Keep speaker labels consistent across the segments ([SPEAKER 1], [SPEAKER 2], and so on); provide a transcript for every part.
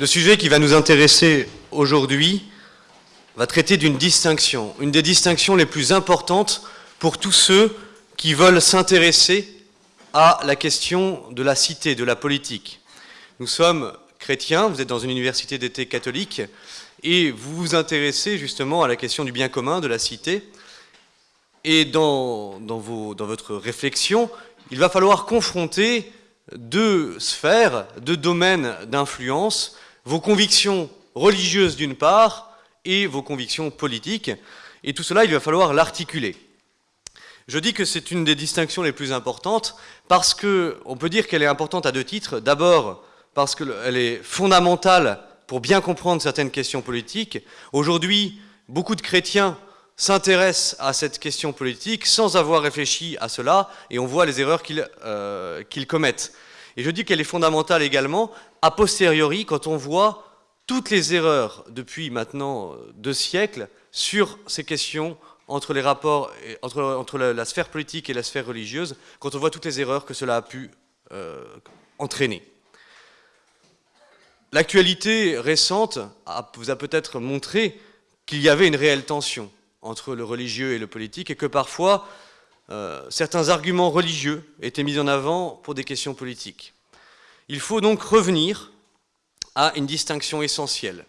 [SPEAKER 1] Le sujet qui va nous intéresser aujourd'hui va traiter d'une distinction, une des distinctions les plus importantes pour tous ceux qui veulent s'intéresser à la question de la cité, de la politique. Nous sommes chrétiens, vous êtes dans une université d'été catholique, et vous vous intéressez justement à la question du bien commun, de la cité. Et dans, dans, dans votre réflexion, il va falloir confronter deux sphères, deux domaines d'influence, vos convictions religieuses d'une part et vos convictions politiques. Et tout cela, il va falloir l'articuler. Je dis que c'est une des distinctions les plus importantes parce qu'on peut dire qu'elle est importante à deux titres. D'abord, parce qu'elle est fondamentale pour bien comprendre certaines questions politiques. Aujourd'hui, beaucoup de chrétiens s'intéressent à cette question politique sans avoir réfléchi à cela, et on voit les erreurs qu'ils euh, commettent. Et je dis qu'elle est fondamentale également a posteriori quand on voit toutes les erreurs depuis maintenant euh, deux siècles sur ces questions entre les rapports, entre, la, sphère politique et la sphère religieuse, quand on voit toutes les erreurs que cela a pu euh, entraîner. L'actualité récente vous a peut-être montré qu'il y avait une réelle tension entre le religieux et le politique et que parfois euh, certains arguments religieux étaient mis en avant pour des questions politiques. Il faut donc revenir à une distinction essentielle.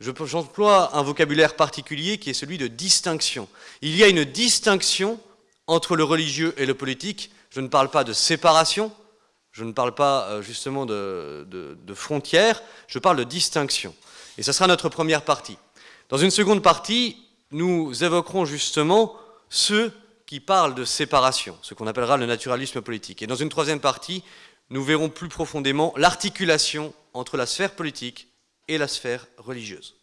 [SPEAKER 1] J'emploie un vocabulaire particulier qui est celui de distinction. Il y a une distinction entre le religieux et le politique. Je ne parle pas de séparation, je ne parle pas euh, justement de, de frontières, je parle de distinction. Et ce sera notre première partie. Dans une seconde partie, nous évoquerons justement ceux qui parlent de séparation, ce qu'on appellera le naturalisme politique. Et dans une troisième partie, nous verrons plus profondément l'articulation entre la sphère politique et la sphère religieuse.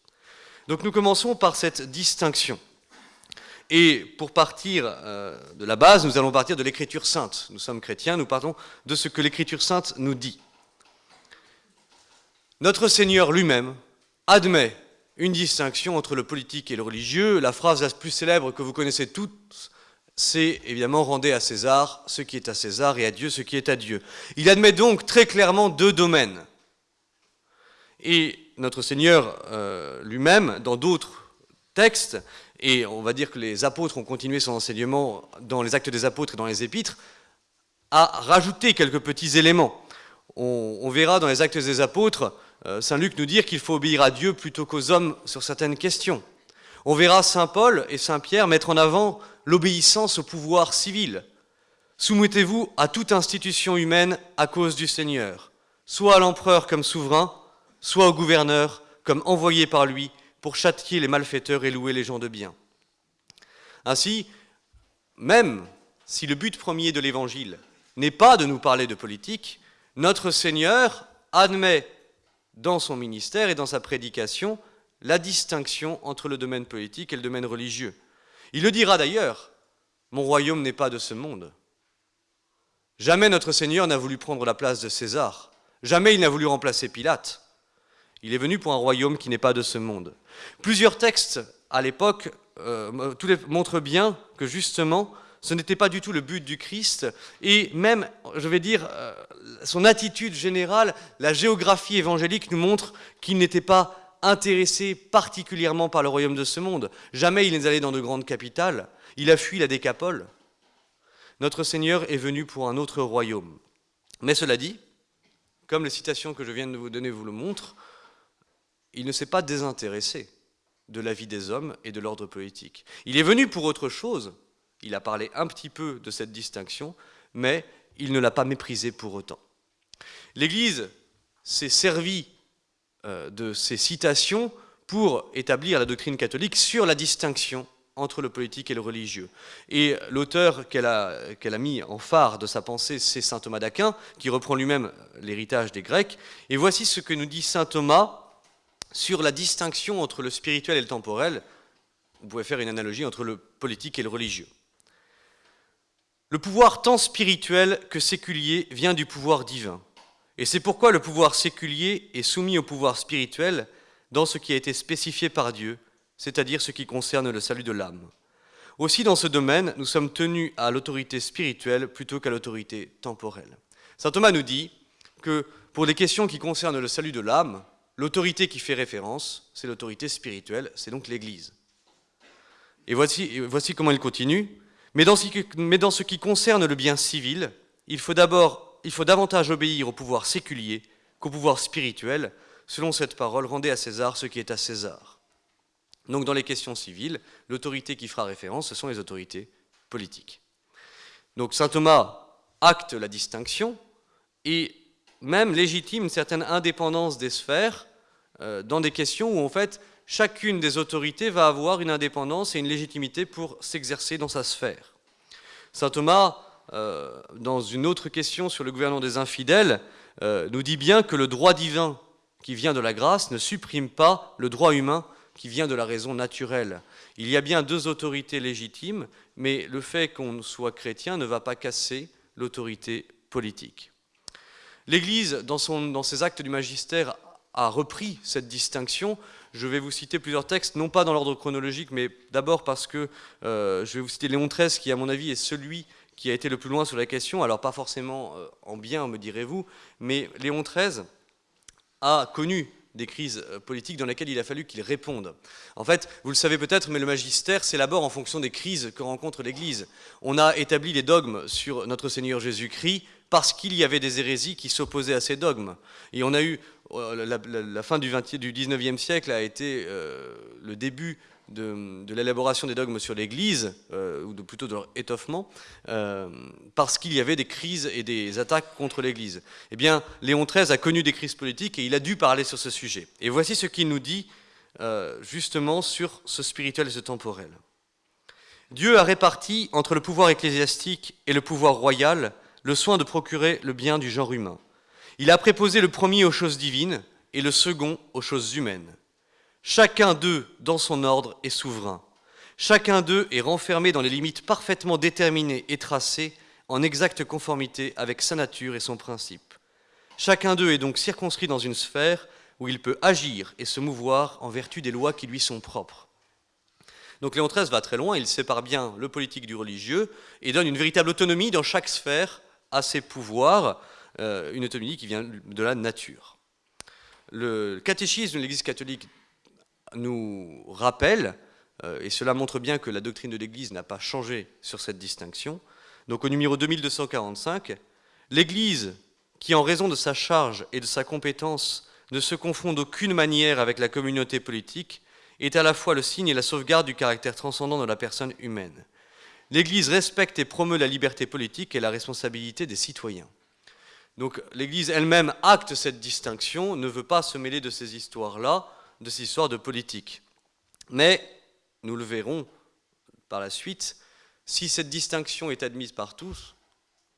[SPEAKER 1] Donc nous commençons par cette distinction. Et pour partir euh, de la base, nous allons partir de l'écriture sainte. Nous sommes chrétiens, nous partons de ce que l'écriture sainte nous dit. Notre Seigneur lui-même admet une distinction entre le politique et le religieux. La phrase la plus célèbre que vous connaissez toutes, c'est évidemment rendez à César ce qui est à César et à Dieu ce qui est à Dieu. Il admet donc très clairement deux domaines. Et notre Seigneur euh, lui-même, dans d'autres textes, et on va dire que les apôtres ont continué son enseignement dans les actes des apôtres et dans les épîtres, a rajouté quelques petits éléments. On, verra dans les actes des apôtres euh, Saint Luc nous dire qu'il faut obéir à Dieu plutôt qu'aux hommes sur certaines questions. On verra Saint Paul et Saint Pierre mettre en avant l'obéissance au pouvoir civil. Soumettez-vous à toute institution humaine à cause du Seigneur, soit à l'empereur comme souverain, soit au gouverneur comme envoyé par lui pour châtier les malfaiteurs et louer les gens de bien. Ainsi, même si le but premier de l'Évangile n'est pas de nous parler de politique, notre Seigneur admet dans son ministère et dans sa prédication la distinction entre le domaine politique et le domaine religieux. Il le dira d'ailleurs, mon royaume n'est pas de ce monde. Jamais notre Seigneur n'a voulu prendre la place de César. Jamais il n'a voulu remplacer Pilate. Il est venu pour un royaume qui n'est pas de ce monde. Plusieurs textes à l'époque euh, montrent bien que justement, ce n'était pas du tout le but du Christ, et même, je vais dire, euh, son attitude générale, la géographie évangélique nous montre qu'il n'était pas intéressé particulièrement par le royaume de ce monde. Jamais il n'est allé dans de grandes capitales, il a fui la décapole. Notre Seigneur est venu pour un autre royaume. Mais cela dit, comme les citations que je viens de vous donner vous le montrent, il ne s'est pas désintéressé de la vie des hommes et de l'ordre politique. Il est venu pour autre chose, il a parlé un petit peu de cette distinction, mais il ne l'a pas méprisé pour autant. L'Église s'est servie de ces citations pour établir la doctrine catholique sur la distinction entre le politique et le religieux. Et l'auteur qu'elle a, a, mis en phare de sa pensée, c'est saint Thomas d'Aquin, qui reprend lui-même l'héritage des Grecs. Et voici ce que nous dit saint Thomas sur la distinction entre le spirituel et le temporel, vous pouvez faire une analogie entre le politique et le religieux. Le pouvoir tant spirituel que séculier vient du pouvoir divin. Et c'est pourquoi le pouvoir séculier est soumis au pouvoir spirituel dans ce qui a été spécifié par Dieu, c'est-à-dire ce qui concerne le salut de l'âme. Aussi, dans ce domaine, nous sommes tenus à l'autorité spirituelle plutôt qu'à l'autorité temporelle. Saint Thomas nous dit que pour les questions qui concernent le salut de l'âme, l'autorité qui fait référence, c'est l'autorité spirituelle, c'est donc l'Église. Et voici, comment il continue. Mais dans ce qui concerne le bien civil, il faut d'abord, il faut davantage obéir au pouvoir séculier qu'au pouvoir spirituel. Selon cette parole, rendez à César ce qui est à César. Donc dans les questions civiles, l'autorité qui fera référence, ce sont les autorités politiques. Donc saint Thomas acte la distinction et même légitime une certaine indépendance des sphères euh, dans des questions où en fait chacune des autorités va avoir une indépendance et une légitimité pour s'exercer dans sa sphère. Saint Thomas, dans une autre question sur le gouvernement des infidèles, euh, nous dit bien que le droit divin qui vient de la grâce ne supprime pas le droit humain qui vient de la raison naturelle. Il y a bien deux autorités légitimes, mais le fait qu'on soit chrétien ne va pas casser l'autorité politique. L'Église, dans, dans, ses actes du magistère, a repris cette distinction. Je vais vous citer plusieurs textes, non pas dans l'ordre chronologique, mais d'abord parce que euh, je vais vous citer Léon XIII, qui, à mon avis, est celui qui a été le plus loin sur la question. Alors, pas forcément euh, en bien, me direz-vous, mais Léon XIII a connu des crises euh, politiques dans lesquelles il a fallu qu'il réponde. En fait, vous le savez peut-être, mais le magistère s'élabore en fonction des crises que rencontre l'Église. On a établi les dogmes sur notre Seigneur Jésus-Christ parce qu'il y avait des hérésies qui s'opposaient à ces dogmes. Et on a eu, euh, la, fin du, 20, du 19e siècle a été euh, le début de, l'élaboration des dogmes sur l'Église, euh, ou plutôt de leur étoffement, parce qu'il y avait des crises et des attaques contre l'Église. Eh bien, Léon XIII a connu des crises politiques et il a dû parler sur ce sujet. Et voici ce qu'il nous dit justement sur ce spirituel et ce temporel. Dieu a réparti entre le pouvoir ecclésiastique et le pouvoir royal le soin de procurer le bien du genre humain. Il a préposé le premier aux choses divines et le second aux choses humaines. Chacun d'eux, dans son ordre, est souverain. Chacun d'eux est renfermé dans les limites parfaitement déterminées et tracées en exacte conformité avec sa nature et son principe. Chacun d'eux est donc circonscrit dans une sphère où il peut agir et se mouvoir en vertu des lois qui lui sont propres. Donc Léon XIII va très loin, il sépare bien le politique du religieux et donne une véritable autonomie dans chaque sphère à ses pouvoirs, euh, une autonomie qui vient de la nature. Le catéchisme de l'Église catholique nous rappelle, euh, et cela montre bien que la doctrine de l'Église n'a pas changé sur cette distinction, donc au numéro 2245, l'Église, qui en raison de sa charge et de sa compétence ne se confond d'aucune manière avec la communauté politique, est à la fois le signe et la sauvegarde du caractère transcendant de la personne humaine. L'Église respecte et promeut la liberté politique et la responsabilité des citoyens. Donc l'Église elle-même acte cette distinction, ne veut pas se mêler de ces histoires-là, de cette histoire de politique. Mais, nous le verrons par la suite, si cette distinction est admise par tous,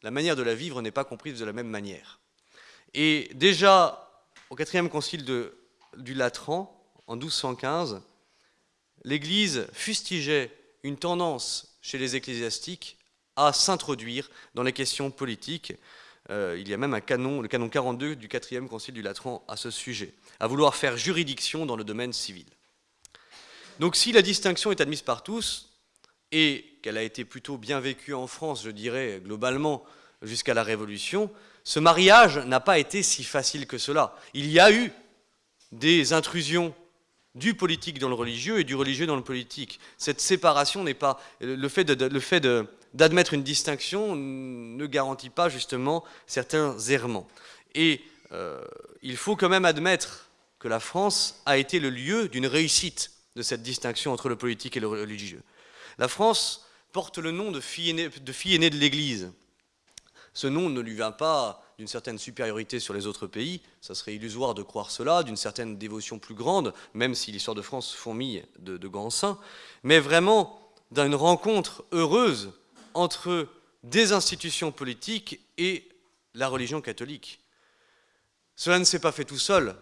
[SPEAKER 1] la manière de la vivre n'est pas comprise de la même manière. Et déjà, au quatrième concile du Latran, en 1215, l'Église fustigeait une tendance chez les ecclésiastiques à s'introduire dans les questions politiques. Euh, il y a même un canon, le canon 42 du quatrième concile du Latran à ce sujet à vouloir faire juridiction dans le domaine civil. Donc si la distinction est admise par tous, et qu'elle a été plutôt bien vécue en France, je dirais, globalement, jusqu'à la Révolution, ce mariage n'a pas été si facile que cela. Il y a eu des intrusions du politique dans le religieux et du religieux dans le politique. Cette séparation n'est pas... Le fait d'admettre une distinction ne garantit pas justement certains errements. Et euh, il faut quand même admettre que la France a été le lieu d'une réussite de cette distinction entre le politique et le religieux. La France porte le nom de fille aînée de, l'Église. Ce nom ne lui vient pas d'une certaine supériorité sur les autres pays, ça serait illusoire de croire cela, d'une certaine dévotion plus grande, même si l'histoire de France fourmille de, de grands saints, mais vraiment d'une rencontre heureuse entre des institutions politiques et la religion catholique. Cela ne s'est pas fait tout seul.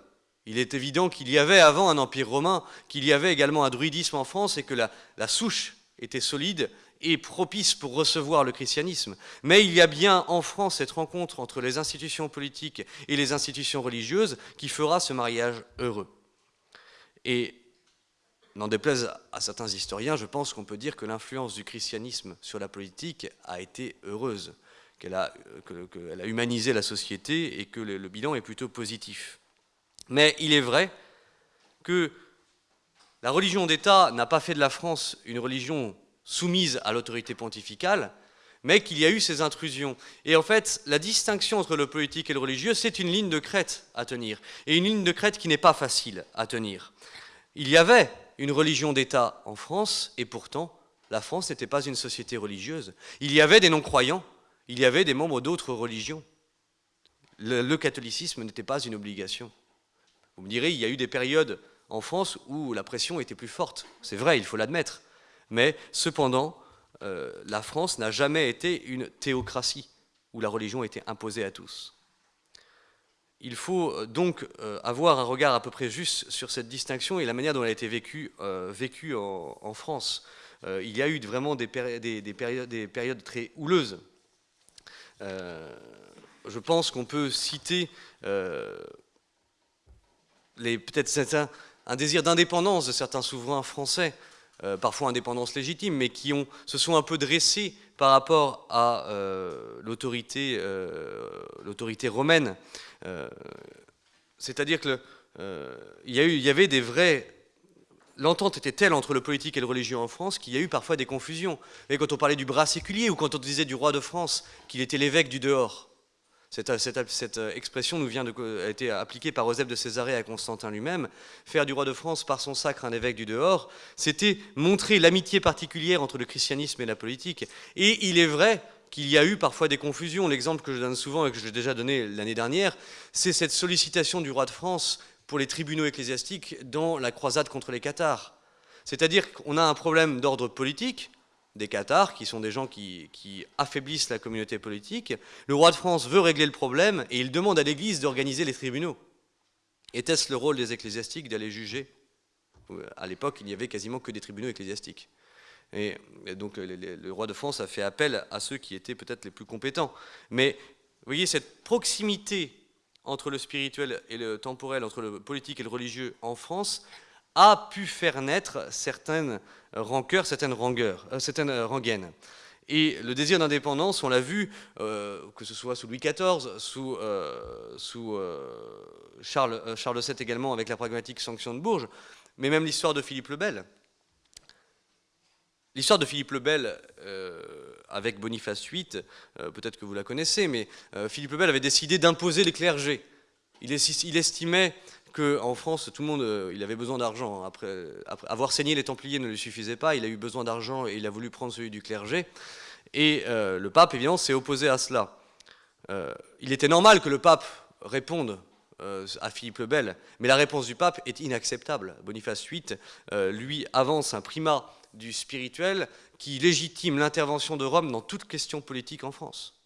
[SPEAKER 1] Il est évident qu'il y avait avant un empire romain, qu'il y avait également un druidisme en France et que la, souche était solide et propice pour recevoir le christianisme. Mais il y a bien en France cette rencontre entre les institutions politiques et les institutions religieuses qui fera ce mariage heureux. Et n'en déplaise à certains historiens, je pense qu'on peut dire que l'influence du christianisme sur la politique a été heureuse qu'elle a, humanisé la société et que le, bilan est plutôt positif. Mais il est vrai que la religion d'État n'a pas fait de la France une religion soumise à l'autorité pontificale, mais qu'il y a eu ces intrusions. Et en fait, la distinction entre le politique et le religieux, c'est une ligne de crête à tenir, et une ligne de crête qui n'est pas facile à tenir. Il y avait une religion d'État en France, et pourtant, la France n'était pas une société religieuse. Il y avait des non-croyants, il y avait des membres d'autres religions. Le, catholicisme n'était pas une obligation. Vous me direz, il y a eu des périodes en France où la pression était plus forte. C'est vrai, il faut l'admettre. Mais cependant, euh, la France n'a jamais été une théocratie où la religion était imposée à tous. Il faut euh, donc euh, avoir un regard à peu près juste sur cette distinction et la manière dont elle a été vécue, en, France. il y a eu vraiment des, périodes, des périodes, très houleuses. je pense qu'on peut citer peut-être un désir d'indépendance de certains souverains français, euh, parfois indépendance légitime, mais qui se sont un peu dressés par rapport à euh, euh, l'autorité romaine. C'est-à-dire qu'il y, il y avait des vrais l'entente était telle entre le politique et le religieux en France qu'il y a eu parfois des confusions. Et quand on parlait du bras séculier ou quand on disait du roi de France qu'il était l'évêque du dehors, cette, euh, expression nous vient de, a été appliquée par Eusèbe de Césarée à Constantin lui-même. Faire du roi de France par son sacre un évêque du dehors, c'était montrer l'amitié particulière entre le christianisme et la politique. Et il est vrai qu'il y a eu parfois des confusions. L'exemple que je donne souvent et que j'ai déjà donné l'année dernière, c'est cette sollicitation du roi de France pour les tribunaux ecclésiastiques dans la croisade contre les cathares. C'est-à-dire qu'on a un problème d'ordre politique, des Qatars, qui sont des gens qui, affaiblissent la communauté politique. Le roi de France veut régler le problème et il demande à l'Église d'organiser les tribunaux. Était-ce le rôle des ecclésiastiques d'aller juger? À l'époque, il n'y avait quasiment que des tribunaux ecclésiastiques. Et, donc le, roi de France a fait appel à ceux qui étaient peut-être les plus compétents. Mais vous voyez, cette proximité entre le spirituel et le temporel, entre le politique et le religieux en France, a pu faire naître certaines rancœurs, certaines, rangueurs, euh, certaines euh, rengaines. Et le désir d'indépendance, on l'a vu, euh, que ce soit sous Louis XIV, sous, sous Charles, Charles, VII également avec la pragmatique sanction de Bourges, mais même l'histoire de Philippe le Bel. L'histoire de Philippe le Bel avec Boniface VIII, peut-être que vous la connaissez, mais Philippe le Bel avait décidé d'imposer les clergés. Il, il estimait qu'en France, tout le monde, euh, il avait besoin d'argent. Après, avoir saigné les Templiers ne lui suffisait pas, il a eu besoin d'argent et il a voulu prendre celui du clergé. Et euh, le pape, évidemment, s'est opposé à cela. Euh, il était normal que le pape réponde à Philippe le Bel, mais la réponse du pape est inacceptable. Boniface VIII, lui, avance un primat du spirituel qui légitime l'intervention de Rome dans toute question politique en France.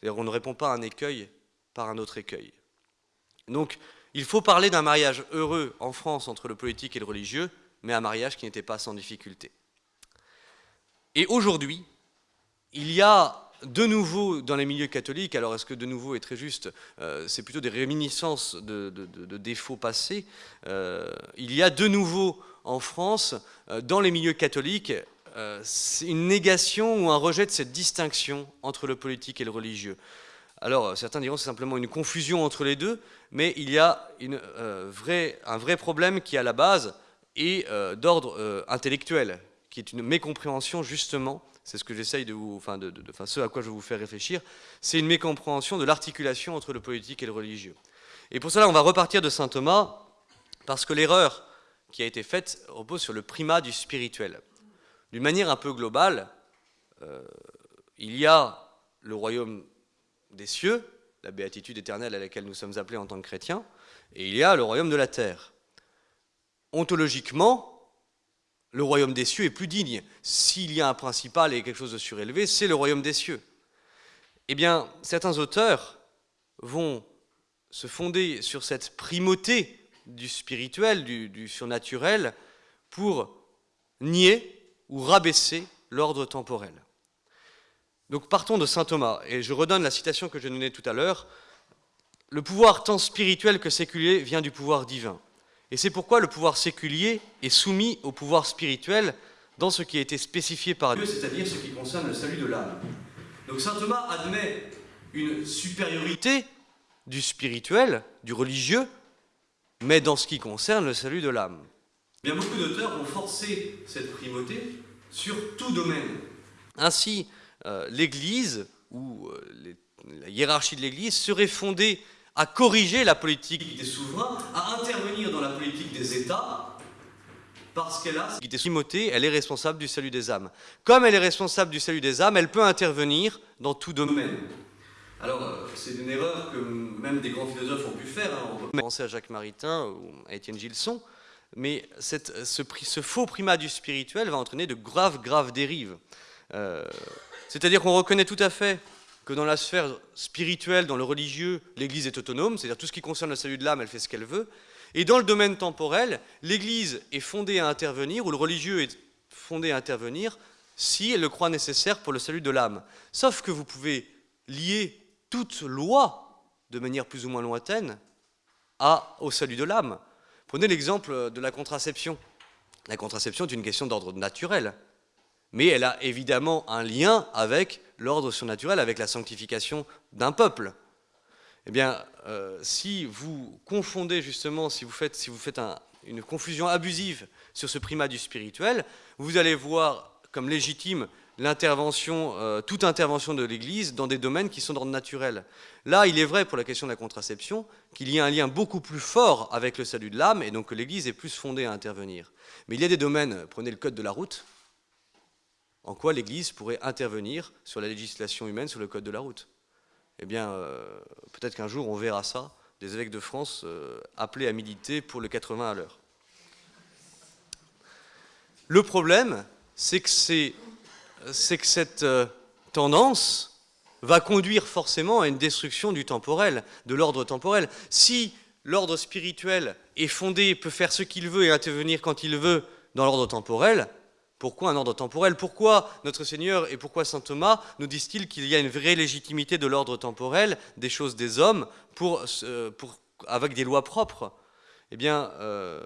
[SPEAKER 1] C'est-à-dire on ne répond pas à un écueil par un autre écueil. Donc, il faut parler d'un mariage heureux en France entre le politique et le religieux, mais un mariage qui n'était pas sans difficulté. Et aujourd'hui, il y a de nouveau dans les milieux catholiques, alors est-ce que de nouveau est très juste, euh, c'est plutôt des réminiscences de, défauts passés, euh, il y a de nouveau en France, euh, dans les milieux catholiques, une négation ou un rejet de cette distinction entre le politique et le religieux. Alors, certains diront que c'est simplement une confusion entre les deux, mais il y a euh, un vrai problème qui, à la base, est euh, d'ordre euh, intellectuel, qui est une mécompréhension, justement, c'est ce que j'essaye de enfin, ce à quoi je vais vous faire réfléchir, c'est une mécompréhension de l'articulation entre le politique et le religieux. Et pour cela, on va repartir de saint Thomas, parce que l'erreur qui a été faite repose sur le primat du spirituel. D'une manière un peu globale, il y a le royaume des cieux, la béatitude éternelle à laquelle nous sommes appelés en tant que chrétiens, et il y a le royaume de la terre. Ontologiquement, le royaume des cieux est plus digne. S'il y a un principal et quelque chose de surélevé, c'est le royaume des cieux. Eh bien, certains auteurs vont se fonder sur cette primauté du spirituel, du, surnaturel, pour nier ou rabaisser l'ordre temporel. Donc partons de saint Thomas, et je redonne la citation que je donnais tout à l'heure. Le pouvoir tant spirituel que séculier vient du pouvoir divin. Et c'est pourquoi le pouvoir séculier est soumis au pouvoir spirituel dans ce qui a été spécifié par Dieu, c'est-à-dire ce qui concerne le salut de l'âme. Donc saint Thomas admet une supériorité du spirituel, du religieux, mais dans ce qui concerne le salut de l'âme. Bien beaucoup d'auteurs ont forcé cette primauté sur tout domaine. Ainsi, euh, l'Église, ou euh, la hiérarchie de l'Église, serait fondée à corriger la politique des souverains, à intervenir dans la politique des États, parce qu'elle a qui Timothée, elle est responsable du salut des âmes. Comme elle est responsable du salut des âmes, elle peut intervenir dans tout domaine. Alors, c'est une erreur que même des grands philosophes ont pu faire. Hein. On peut penser à Jacques Maritain ou à Étienne Gilson, mais ce, faux primat du spirituel va entraîner de graves, graves dérives. Euh, c'est-à-dire qu'on reconnaît tout à fait que dans la sphère spirituelle, dans le religieux, l'Église est autonome, c'est-à-dire tout ce qui concerne le salut de l'âme, elle fait ce qu'elle veut. Et dans le domaine temporel, l'Église est fondée à intervenir, ou le religieux est fondé à intervenir, si elle le croit nécessaire pour le salut de l'âme. Sauf que vous pouvez lier toute loi, de manière plus ou moins lointaine, à, au salut de l'âme. Prenez l'exemple de la contraception. La contraception est une question d'ordre naturel, mais elle a évidemment un lien avec l'ordre surnaturel, avec la sanctification d'un peuple. Eh bien, euh, si vous confondez justement, si vous faites, si vous faites une confusion abusive sur ce primat du spirituel, vous allez voir comme légitime l'intervention, euh, toute intervention de l'Église dans des domaines qui sont d'ordre naturel. Là, il est vrai pour la question de la contraception qu'il y a un lien beaucoup plus fort avec le salut de l'âme et donc que l'Église est plus fondée à intervenir. Mais il y a des domaines, prenez le code de la route, en quoi l'Église pourrait intervenir sur la législation humaine, sur le code de la route. Eh bien, euh, peut-être qu'un jour on verra ça, des évêques de France euh, appelés à militer pour le 80 à l'heure. Le problème, c'est que, que, cette euh, tendance va conduire forcément à une destruction du temporel, de l'ordre temporel. Si l'ordre spirituel est fondé, peut faire ce qu'il veut et intervenir quand il veut dans l'ordre temporel, pourquoi un ordre temporel? Pourquoi notre Seigneur et pourquoi Saint Thomas nous disent-ils qu'il y a une vraie légitimité de l'ordre temporel, des choses des hommes, pour, avec des lois propres? Eh bien, euh,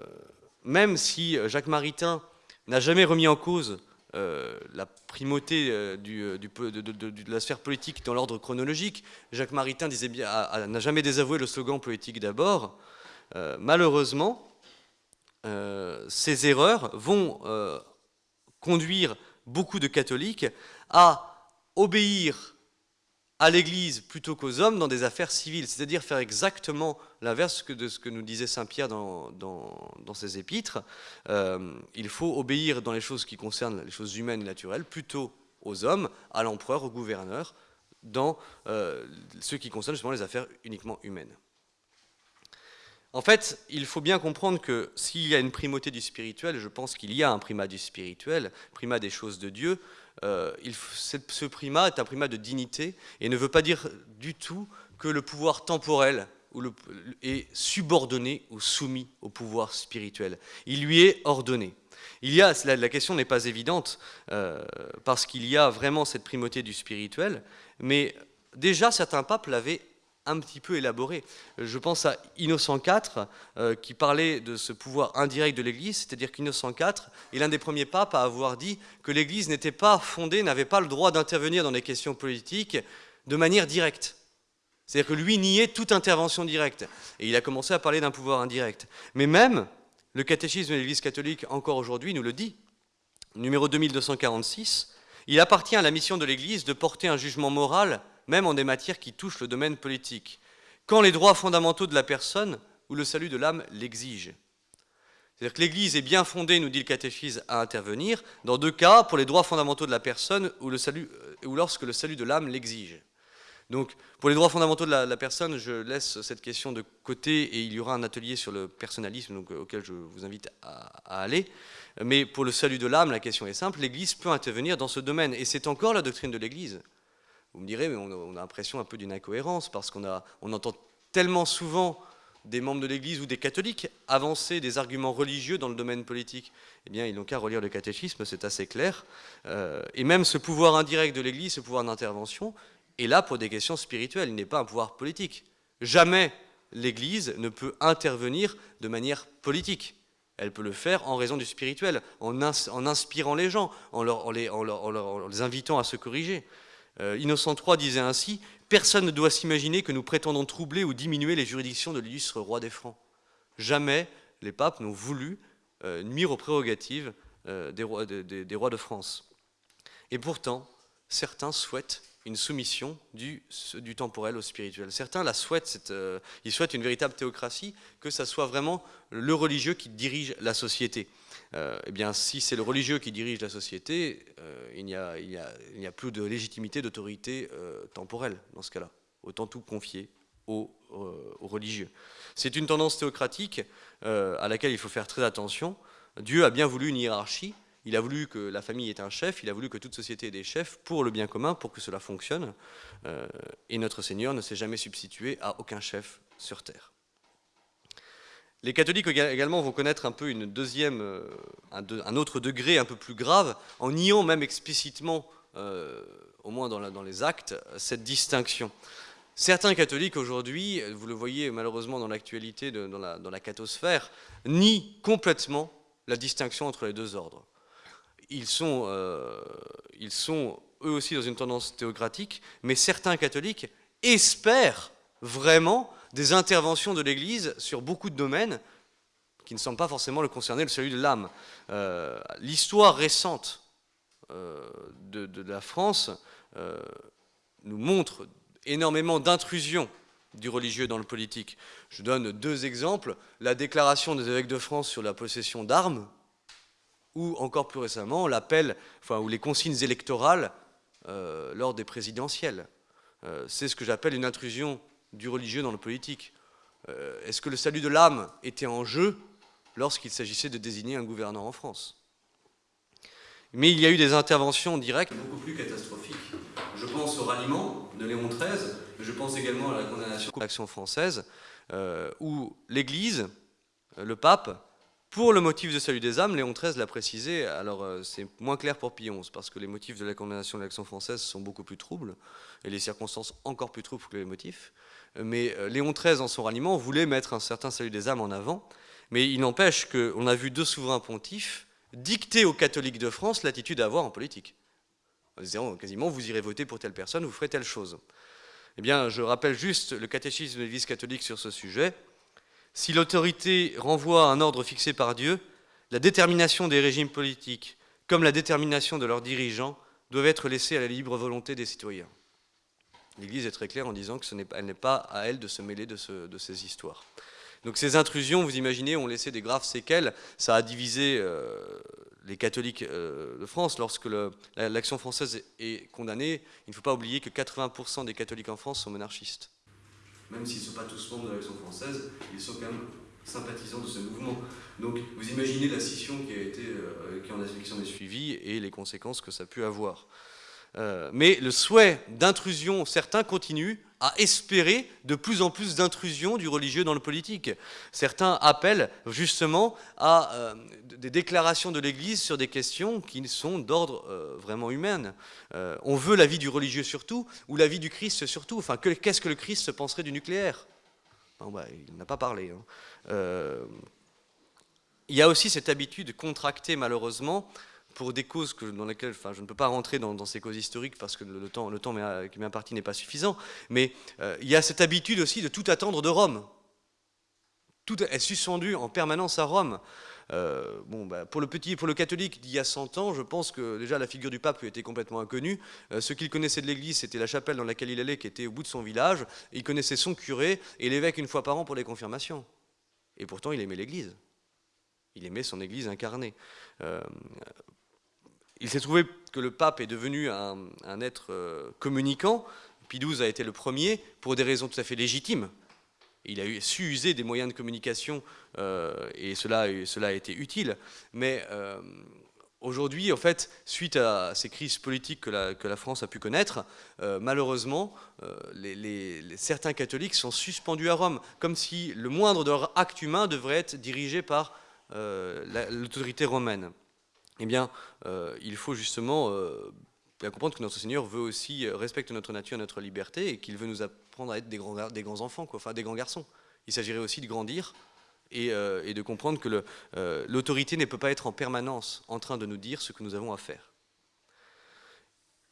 [SPEAKER 1] même si Jacques Maritain n'a jamais remis en cause euh, la primauté euh, du, de, la sphère politique dans l'ordre chronologique, Jacques Maritain n'a jamais désavoué le slogan politique d'abord, malheureusement, ces erreurs vont conduire beaucoup de catholiques à obéir à l'Église plutôt qu'aux hommes dans des affaires civiles, c'est-à-dire faire exactement l'inverse de ce que nous disait Saint Pierre dans, ses épîtres. Euh, il faut obéir dans les choses qui concernent les choses humaines et naturelles plutôt aux hommes, à l'empereur, au gouverneur, dans euh, ce qui concerne justement les affaires uniquement humaines. En fait, il faut bien comprendre que s'il y a une primauté du spirituel, je pense qu'il y a un primat du spirituel, primat des choses de Dieu, euh, ce primat est un primat de dignité et ne veut pas dire du tout que le pouvoir temporel est subordonné ou soumis au pouvoir spirituel. Il lui est ordonné. Il y a, la, question n'est pas évidente euh, parce qu'il y a vraiment cette primauté du spirituel, mais déjà certains papes l'avaient un petit peu élaboré. Je pense à Innocent IV, euh, qui parlait de ce pouvoir indirect de l'Église, c'est-à-dire qu'Innocent IV est l'un des premiers papes à avoir dit que l'Église n'était pas fondée, n'avait pas le droit d'intervenir dans les questions politiques de manière directe. C'est-à-dire que lui niait toute intervention directe. Et il a commencé à parler d'un pouvoir indirect. Mais même, le catéchisme de l'Église catholique, encore aujourd'hui, nous le dit. Numéro 2246, il appartient à la mission de l'Église de porter un jugement moral même en des matières qui touchent le domaine politique, quand les droits fondamentaux de la personne ou le salut de l'âme l'exigent. C'est-à-dire que l'Église est bien fondée, nous dit le catéchisme, à intervenir, dans deux cas, pour les droits fondamentaux de la personne ou, euh, lorsque le salut de l'âme l'exige. Donc, pour les droits fondamentaux de la, personne, je laisse cette question de côté et il y aura un atelier sur le personnalisme auquel je vous invite à, aller. Mais pour le salut de l'âme, la question est simple, l'Église peut intervenir dans ce domaine. Et c'est encore la doctrine de l'Église. Vous me direz, mais on a, l'impression un peu d'une incohérence, parce qu'on on entend tellement souvent des membres de l'Église ou des catholiques avancer des arguments religieux dans le domaine politique. Eh bien, ils n'ont qu'à relire le catéchisme, c'est assez clair. Euh, et même ce pouvoir indirect de l'Église, ce pouvoir d'intervention, est là pour des questions spirituelles, il n'est pas un pouvoir politique. Jamais l'Église ne peut intervenir de manière politique. Elle peut le faire en raison du spirituel, en, inspirant les gens, en, en les invitant à se corriger. Euh, Innocent III disait ainsi Personne ne doit s'imaginer que nous prétendons troubler ou diminuer les juridictions de l'illustre roi des Francs. Jamais les papes n'ont voulu nuire aux prérogatives des rois, des rois de France. Et pourtant, certains souhaitent une soumission du, temporel au spirituel. Certains la souhaitent, euh, ils souhaitent une véritable théocratie, que ça soit vraiment le religieux qui dirige la société. Euh, eh bien, si c'est le religieux qui dirige la société, euh, il n'y a, plus de légitimité, d'autorité temporelle dans ce cas-là. Autant tout confier aux, aux religieux. C'est une tendance théocratique à laquelle il faut faire très attention. Dieu a bien voulu une hiérarchie, il a voulu que la famille ait un chef, il a voulu que toute société ait des chefs pour le bien commun, pour que cela fonctionne. Euh, et notre Seigneur ne s'est jamais substitué à aucun chef sur terre. Les catholiques également vont connaître un peu une deuxième, euh, un, autre degré un peu plus grave, en niant même explicitement, euh, au moins dans, les actes, cette distinction. Certains catholiques aujourd'hui, vous le voyez malheureusement dans l'actualité, dans la, cathosphère, nient complètement la distinction entre les deux ordres ils sont, euh, ils sont eux aussi dans une tendance théocratique, mais certains catholiques espèrent vraiment des interventions de l'Église sur beaucoup de domaines qui ne semblent pas forcément le concerner, salut de l'âme. Euh, l'histoire récente euh, de, la France nous montre énormément d'intrusions du religieux dans le politique. Je donne deux exemples. La déclaration des évêques de France sur la possession d'armes, ou encore plus récemment l'appel, enfin, ou les consignes électorales euh, lors des présidentielles. Euh, c'est ce que j'appelle une intrusion du religieux dans le politique. Euh, est-ce que le salut de l'âme était en jeu lorsqu'il s'agissait de désigner un gouverneur en France? Mais il y a eu des interventions directes beaucoup plus catastrophiques. Je pense au ralliement de Léon XIII, mais je pense également à la condamnation de l'action française, où l'Église, le pape, pour le motif de salut des âmes, Léon XIII l'a précisé, alors euh, c'est moins clair pour Pie XI, parce que les motifs de la condamnation de l'action française sont beaucoup plus troubles, et les circonstances encore plus troubles que les motifs. Mais euh, Léon XIII, en son ralliement, voulait mettre un certain salut des âmes en avant, mais il n'empêche qu'on a vu deux souverains pontifs dicter aux catholiques de France l'attitude à avoir en politique. En disant quasiment, vous irez voter pour telle personne, vous ferez telle chose. Eh bien, je rappelle juste le catéchisme de l'Église catholique sur ce sujet, si l'autorité renvoie à un ordre fixé par Dieu, la détermination des régimes politiques, comme la détermination de leurs dirigeants, doivent être laissées à la libre volonté des citoyens. L'Église est très claire en disant qu'elle n'est pas à elle de se mêler de, ces histoires. Donc ces intrusions, vous imaginez, ont laissé des graves séquelles. Ça a divisé euh, les catholiques euh, de France. Lorsque l'action française est condamnée, il ne faut pas oublier que 80% des catholiques en France sont monarchistes même s'ils ne sont pas tous membres de l'Action française, ils sont quand même sympathisants de ce mouvement. Donc vous imaginez la scission qui, a été, euh, qui, en, qui est suivie et les conséquences que ça a pu avoir. Euh, mais le souhait d'intrusion, certains continuent à espérer de plus en plus d'intrusion du religieux dans le politique. Certains appellent justement à euh, des déclarations de l'Église sur des questions qui sont d'ordre euh, vraiment humain. on veut la vie du religieux surtout, ou la vie du Christ surtout. Enfin, qu'est-ce que le Christ se penserait du nucléaire? Bah, Il n'a pas parlé. Hein. il y a aussi cette habitude contractée malheureusement pour des causes que, dans lesquelles enfin, je ne peux pas rentrer dans, ces causes historiques parce que le, temps, le temps qui m'impartit n'est pas suffisant, mais euh, il y a cette habitude aussi de tout attendre de Rome. Tout est suspendu en permanence à Rome. Euh, bon, bah, pour le petit, pour le catholique d'il y a 100 ans, je pense que déjà la figure du pape lui était complètement inconnue. Euh, ce qu'il connaissait de l'église, c'était la chapelle dans laquelle il allait, qui était au bout de son village. il connaissait son curé et l'évêque une fois par an pour les confirmations. Et pourtant, il aimait l'église. Il aimait son église incarnée. Il s'est trouvé que le pape est devenu un, être euh, communicant. Pie a été le premier pour des raisons tout à fait légitimes. Il a su user des moyens de communication euh, et cela, a été utile. Mais euh, aujourd'hui, en fait, suite à ces crises politiques que la, France a pu connaître, malheureusement, certains catholiques sont suspendus à Rome, comme si le moindre de leur acte humain devrait être dirigé par l'autorité romaine eh bien, euh, il faut justement euh, bien comprendre que notre Seigneur veut aussi euh, respecter notre nature, notre liberté, et qu'il veut nous apprendre à être des grands, enfants, enfin des grands garçons. Il s'agirait aussi de grandir et, de comprendre que l'autorité ne peut pas être en permanence en train de nous dire ce que nous avons à faire.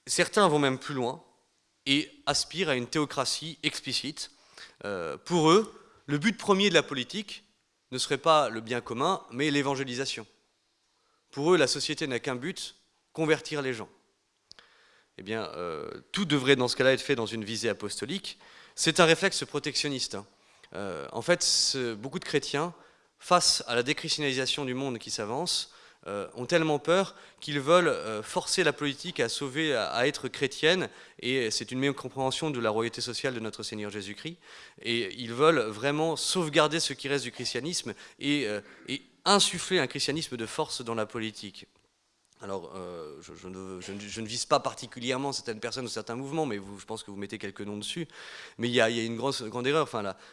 [SPEAKER 1] Certains vont même plus loin et aspirent à une théocratie explicite. pour eux, le but premier de la politique, ne serait pas le bien commun, mais l'évangélisation. Pour eux, la société n'a qu'un but, convertir les gens. Eh bien, euh, tout devrait dans ce cas-là être fait dans une visée apostolique. C'est un réflexe protectionniste. Hein. Euh, en fait, beaucoup de chrétiens, face à la déchristianisation du monde qui s'avance, euh, ont tellement peur qu'ils veulent forcer la politique à sauver, à, être chrétienne, et c'est une meilleure compréhension de la royauté sociale de notre Seigneur Jésus-Christ, et ils veulent vraiment sauvegarder ce qui reste du christianisme et, et insuffler un christianisme de force dans la politique. Alors, euh, je, ne, vise pas particulièrement certaines personnes ou certains mouvements, mais je pense que vous mettez quelques noms dessus. Mais il y a, une grande erreur.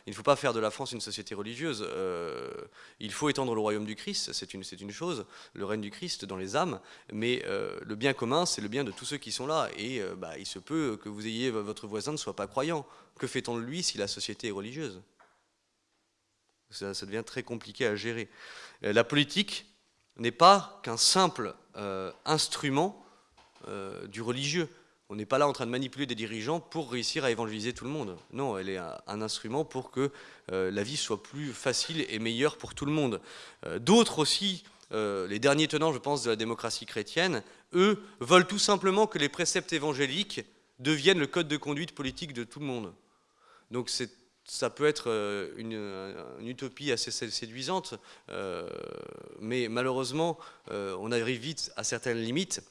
[SPEAKER 1] Il ne faut pas faire de la France une société religieuse. Euh, il faut étendre le royaume du Christ, c'est une, une, chose, le règne du Christ dans les âmes. Mais euh, le bien commun, c'est le bien de tous ceux qui sont là. Et bah, il se peut que vous ayez votre voisin ne soit pas croyant. Que fait-on de lui si la société est religieuse? Ça, devient très compliqué à gérer. La politique n'est pas qu'un simple euh, instrument euh, du religieux. On n'est pas là en train de manipuler des dirigeants pour réussir à évangéliser tout le monde. Non, elle est un, instrument pour que euh, la vie soit plus facile et meilleure pour tout le monde. D'autres aussi, les derniers tenants, je pense, de la démocratie chrétienne, eux, veulent tout simplement que les préceptes évangéliques deviennent le code de conduite politique de tout le monde. Donc c'est ça peut être euh, une, utopie assez séduisante, euh, mais malheureusement, euh, on arrive vite à certaines limites.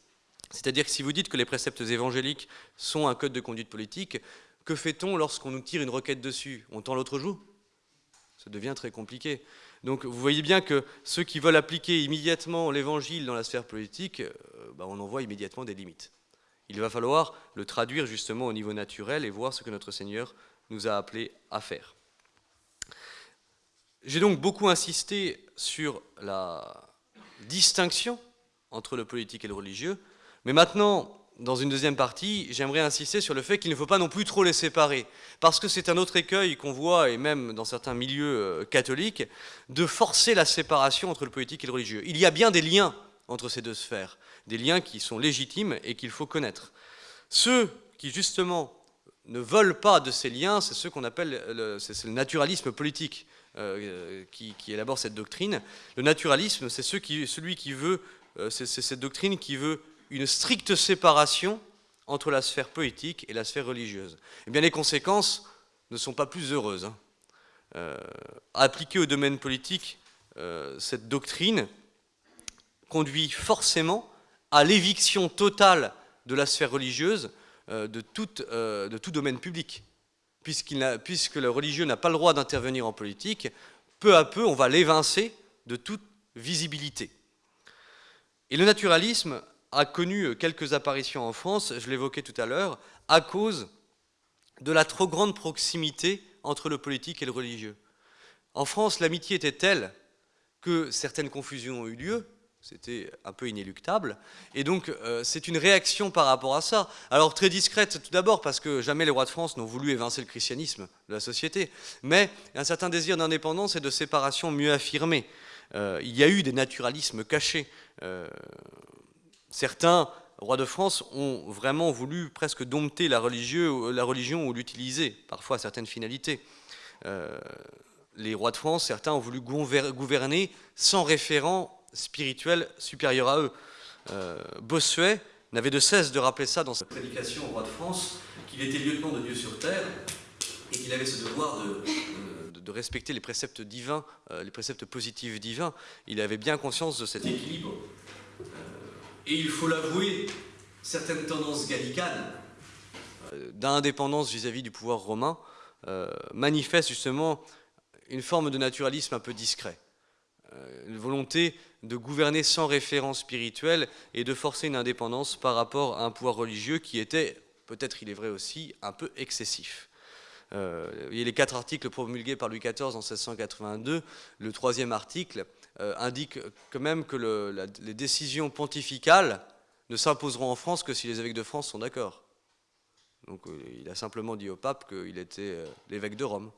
[SPEAKER 1] C'est-à-dire que si vous dites que les préceptes évangéliques sont un code de conduite politique, que fait-on lorsqu'on nous tire une requête dessus? On tend l'autre joue? Ça devient très compliqué. Donc vous voyez bien que ceux qui veulent appliquer immédiatement l'évangile dans la sphère politique, bah, on en voit immédiatement des limites. Il va falloir le traduire justement au niveau naturel et voir ce que notre Seigneur nous a appelés à faire. J'ai donc beaucoup insisté sur la distinction entre le politique et le religieux, mais maintenant, dans une deuxième partie, j'aimerais insister sur le fait qu'il ne faut pas non plus trop les séparer, parce que c'est un autre écueil qu'on voit, et même dans certains milieux euh, catholiques, de forcer la séparation entre le politique et le religieux. Il y a bien des liens entre ces deux sphères, des liens qui sont légitimes et qu'il faut connaître. Ceux qui, justement, ne veulent pas de ces liens, c'est ce qu'on appelle le, naturalisme politique euh, qui, élabore cette doctrine. Le naturalisme, c'est celui qui veut, euh, cette doctrine qui veut une stricte séparation entre la sphère politique et la sphère religieuse. Eh bien, les conséquences ne sont pas plus heureuses. Hein. Euh, appliquer au domaine politique cette doctrine conduit forcément à l'éviction totale de la sphère religieuse de, euh, de, tout domaine public. puisque le religieux n'a pas le droit d'intervenir en politique, peu à peu, on va l'évincer de toute visibilité. Et le naturalisme a connu quelques apparitions en France, je l'évoquais tout à l'heure, à cause de la trop grande proximité entre le politique et le religieux. En France, l'amitié était telle que certaines confusions ont eu lieu, c'était un peu inéluctable. Et donc, euh, c'est une réaction par rapport à ça. Alors, très discrète tout d'abord, parce que jamais les rois de France n'ont voulu évincer le christianisme de la société, mais un certain désir d'indépendance et de séparation mieux affirmé. Euh, il y a eu des naturalismes cachés. Euh, certains rois de France ont vraiment voulu presque dompter la, la religion ou l'utiliser, parfois à certaines finalités. les rois de France, certains ont voulu gouverner sans référent spirituel supérieur à eux. Euh, Bossuet n'avait de cesse de rappeler ça dans sa prédication au roi de France, qu'il était lieutenant de Dieu sur terre et qu'il avait ce devoir de, de, respecter les préceptes divins, euh, les préceptes positifs divins. Il avait bien conscience de cet équilibre. Euh, et il faut l'avouer, certaines tendances gallicanes euh, d'indépendance vis-à-vis du pouvoir romain manifestent justement une forme de naturalisme un peu discret. Une volonté de gouverner sans référence spirituelle et de forcer une indépendance par rapport à un pouvoir religieux qui était, peut-être il est vrai aussi, un peu excessif. Euh, les quatre articles promulgués par Louis XIV en 1682. Le troisième article euh, indique quand même que les décisions pontificales ne s'imposeront en France que si les évêques de France sont d'accord. Donc euh, il a simplement dit au pape qu'il était l'évêque de Rome.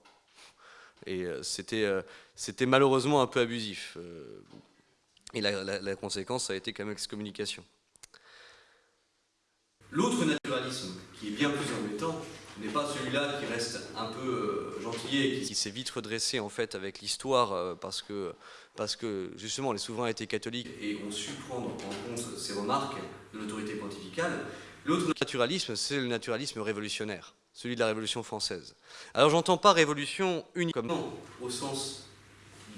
[SPEAKER 1] Et c'était malheureusement un peu abusif. Et la, conséquence, ça a été quand même l'excommunication. L'autre naturalisme, qui est bien plus embêtant, n'est pas celui-là qui reste un peu euh, gentillet qui, s'est vite redressé en fait avec l'histoire euh, parce, que, parce que justement les souverains étaient catholiques et ont su prendre en compte ces remarques de l'autorité pontificale. L'autre naturalisme, c'est le naturalisme révolutionnaire, celui de la Révolution française. Alors j'entends pas révolution uniquement au sens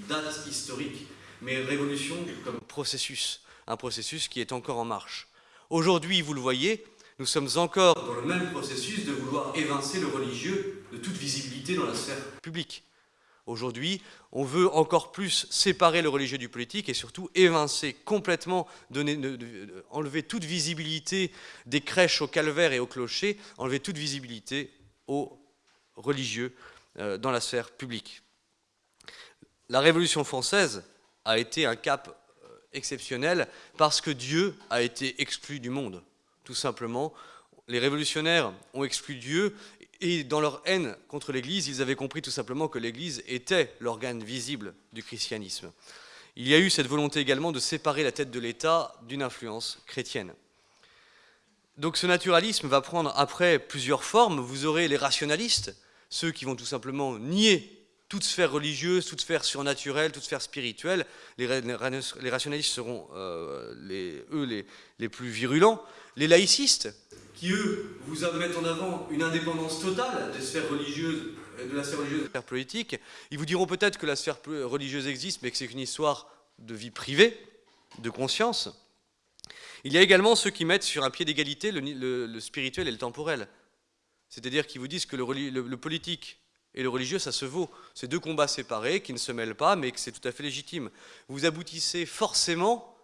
[SPEAKER 1] date historique, mais révolution comme processus, un processus qui est encore en marche. Aujourd'hui, vous le voyez, nous sommes encore dans le même processus de vouloir évincer le religieux de toute visibilité dans la sphère publique. Aujourd'hui, on veut encore plus séparer le religieux du politique et surtout évincer complètement, enlever toute visibilité des crèches au calvaire et au clocher, enlever toute visibilité aux religieux euh, dans la sphère publique. La Révolution française a été un cap euh, exceptionnel parce que Dieu a été exclu du monde tout simplement. Les révolutionnaires ont exclu Dieu et dans leur haine contre l'Église, ils avaient compris tout simplement que l'Église était l'organe visible du christianisme. Il y a eu cette volonté également de séparer la tête de l'État d'une influence chrétienne. Donc ce naturalisme va prendre après plusieurs formes. Vous aurez les rationalistes, ceux qui vont tout simplement nier toute sphère religieuse, toute sphère surnaturelle, toute sphère spirituelle. Les, rationalistes seront, euh, eux, les, plus virulents. Les laïcistes, qui eux, vous mettent en avant une indépendance totale des sphères religieuses, de la sphère religieuse et de la sphère politique, ils vous diront peut-être que la sphère religieuse existe, mais que c'est une histoire de vie privée, de conscience. Il y a également ceux qui mettent sur un pied d'égalité le, spirituel et le temporel. C'est-à-dire qui vous disent que le politique et le religieux, ça se vaut. C'est deux combats séparés qui ne se mêlent pas, mais que c'est tout à fait légitime. Vous aboutissez forcément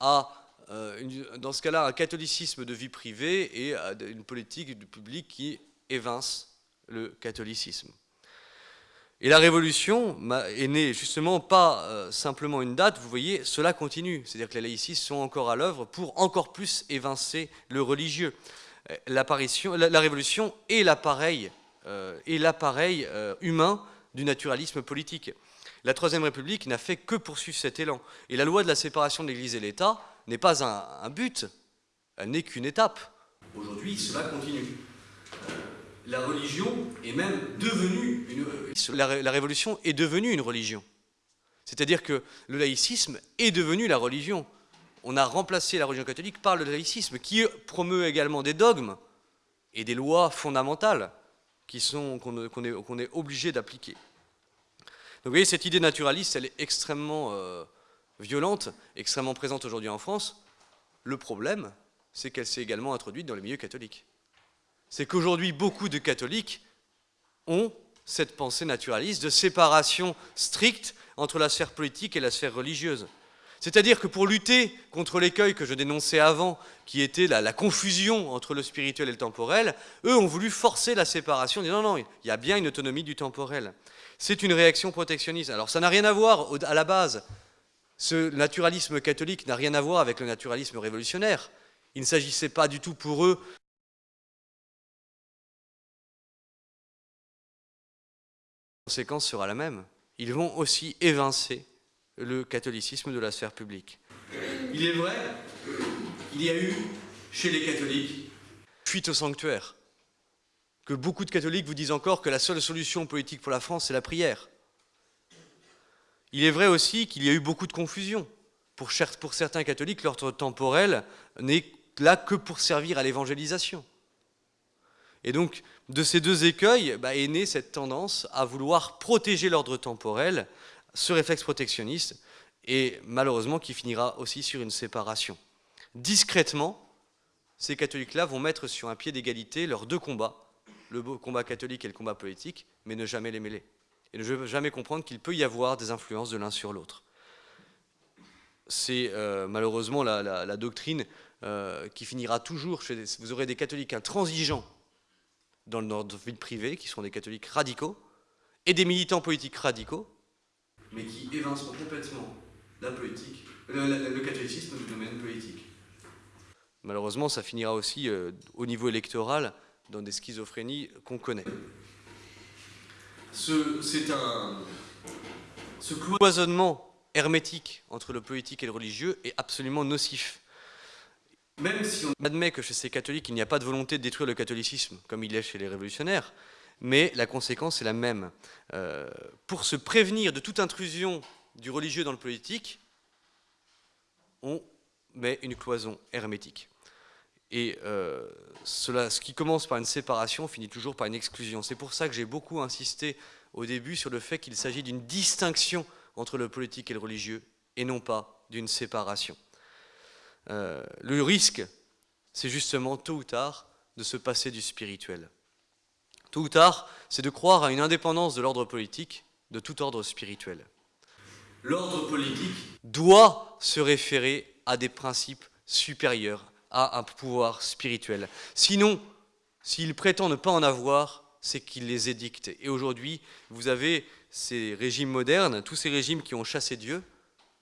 [SPEAKER 1] à, euh, dans ce cas-là, un catholicisme de vie privée et à une politique du public qui évince le catholicisme. Et la révolution est née justement pas euh, simplement une date, vous voyez, cela continue. C'est-à-dire que les laïcistes sont encore à l'œuvre pour encore plus évincer le religieux. Euh, la, la révolution est l'appareil et l'appareil euh, humain du naturalisme politique. La Troisième République n'a fait que poursuivre cet élan. Et la loi de la séparation de l'Église et l'État n'est pas un, but, elle n'est qu'une étape. Aujourd'hui, cela continue. Euh, la religion est même devenue une... La, la révolution est devenue une religion. C'est-à-dire que le laïcisme est devenu la religion. On a remplacé la religion catholique par le laïcisme, qui promeut également des dogmes et des lois fondamentales qu'on est, obligé d'appliquer. Donc vous voyez, cette idée naturaliste, elle est extrêmement euh, violente, extrêmement présente aujourd'hui en France. Le problème, c'est qu'elle s'est également introduite dans les milieux catholiques. C'est qu'aujourd'hui, beaucoup de catholiques ont cette pensée naturaliste de séparation stricte entre la sphère politique et la sphère religieuse. C'est-à-dire que pour lutter contre l'écueil que je dénonçais avant, qui était la, confusion entre le spirituel et le temporel, eux ont voulu forcer la séparation, non, non, il y a bien une autonomie du temporel. C'est une réaction protectionniste. Alors ça n'a rien à voir à la base. Ce naturalisme catholique n'a rien à voir avec le naturalisme révolutionnaire. Il ne s'agissait pas du tout pour eux La conséquence sera la même. Ils vont aussi évincer le catholicisme de la sphère publique. Il est vrai qu'il y a eu, chez les catholiques, fuite au sanctuaire. Que beaucoup de catholiques vous disent encore que la seule solution politique pour la France, c'est la prière. Il est vrai aussi qu'il y a eu beaucoup de confusion. Pour, certains catholiques, l'ordre temporel n'est là que pour servir à l'évangélisation. Et donc, de ces deux écueils bah, est née cette tendance à vouloir protéger l'ordre temporel ce réflexe protectionniste, et malheureusement qui finira aussi sur une séparation. Discrètement, ces catholiques-là vont mettre sur un pied d'égalité leurs deux combats, le combat catholique et le combat politique, mais ne jamais les mêler. Et ne jamais comprendre qu'il peut y avoir des influences de l'un sur l'autre. C'est euh, malheureusement la, doctrine euh, qui finira toujours chez Vous aurez des catholiques intransigeants dans notre vie privée, qui sont des catholiques radicaux, et des militants politiques radicaux, mais qui évinceront complètement la politique, le, catholicisme du domaine politique. Malheureusement, ça finira aussi euh, au niveau électoral dans des schizophrénies qu'on connaît. C'est un... Ce cloisonnement hermétique entre le politique et le religieux est absolument nocif. Même si on admet que chez ces catholiques, il n'y a pas de volonté de détruire le catholicisme, comme il est chez les révolutionnaires, mais la conséquence est la même. Euh, pour se prévenir de toute intrusion du religieux dans le politique, on met une cloison hermétique. Et euh, cela, ce qui commence par une séparation finit toujours par une exclusion. C'est pour ça que j'ai beaucoup insisté au début sur le fait qu'il s'agit d'une distinction entre le politique et le religieux, et non pas d'une séparation. Euh, le risque, c'est justement tôt ou tard de se passer du spirituel. Tôt ou tard, c'est de croire à une indépendance de l'ordre politique de tout ordre spirituel. L'ordre politique doit se référer à des principes supérieurs, à un pouvoir spirituel. Sinon, s'il prétend ne pas en avoir, c'est qu'il les édicte. Et aujourd'hui, vous avez ces régimes modernes, tous ces régimes qui ont chassé Dieu,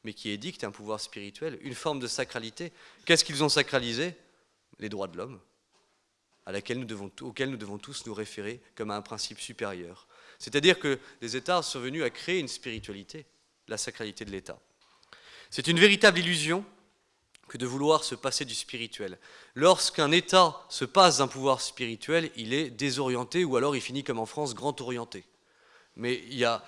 [SPEAKER 1] mais qui édictent un pouvoir spirituel, une forme de sacralité. Qu'est-ce qu'ils ont sacralisé? Les droits de l'homme, auxquels nous devons tous nous référer comme à un principe supérieur. C'est-à-dire que les États sont venus à créer une spiritualité, la sacralité de l'État. C'est une véritable illusion que de vouloir se passer du spirituel. Lorsqu'un État se passe d'un pouvoir spirituel, il est désorienté ou alors il finit comme en France, grand orienté. Mais il y a,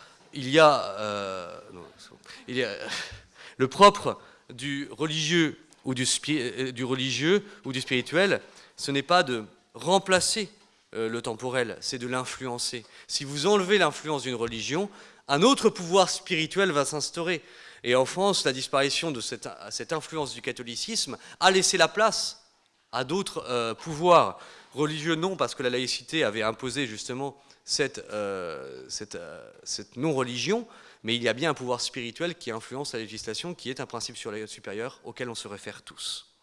[SPEAKER 1] le propre du religieux ou euh, du religieux ou du spirituel, ce n'est pas de remplacer euh, le temporel, c'est de l'influencer. Si vous enlevez l'influence d'une religion, un autre pouvoir spirituel va s'instaurer. Et en France, la disparition de cette, influence du catholicisme a laissé la place à d'autres euh, pouvoirs religieux, non, parce que la laïcité avait imposé justement cette, euh, cette non-religion, mais il y a bien un pouvoir spirituel qui influence la législation, qui est un principe supérieur auquel on se réfère tous.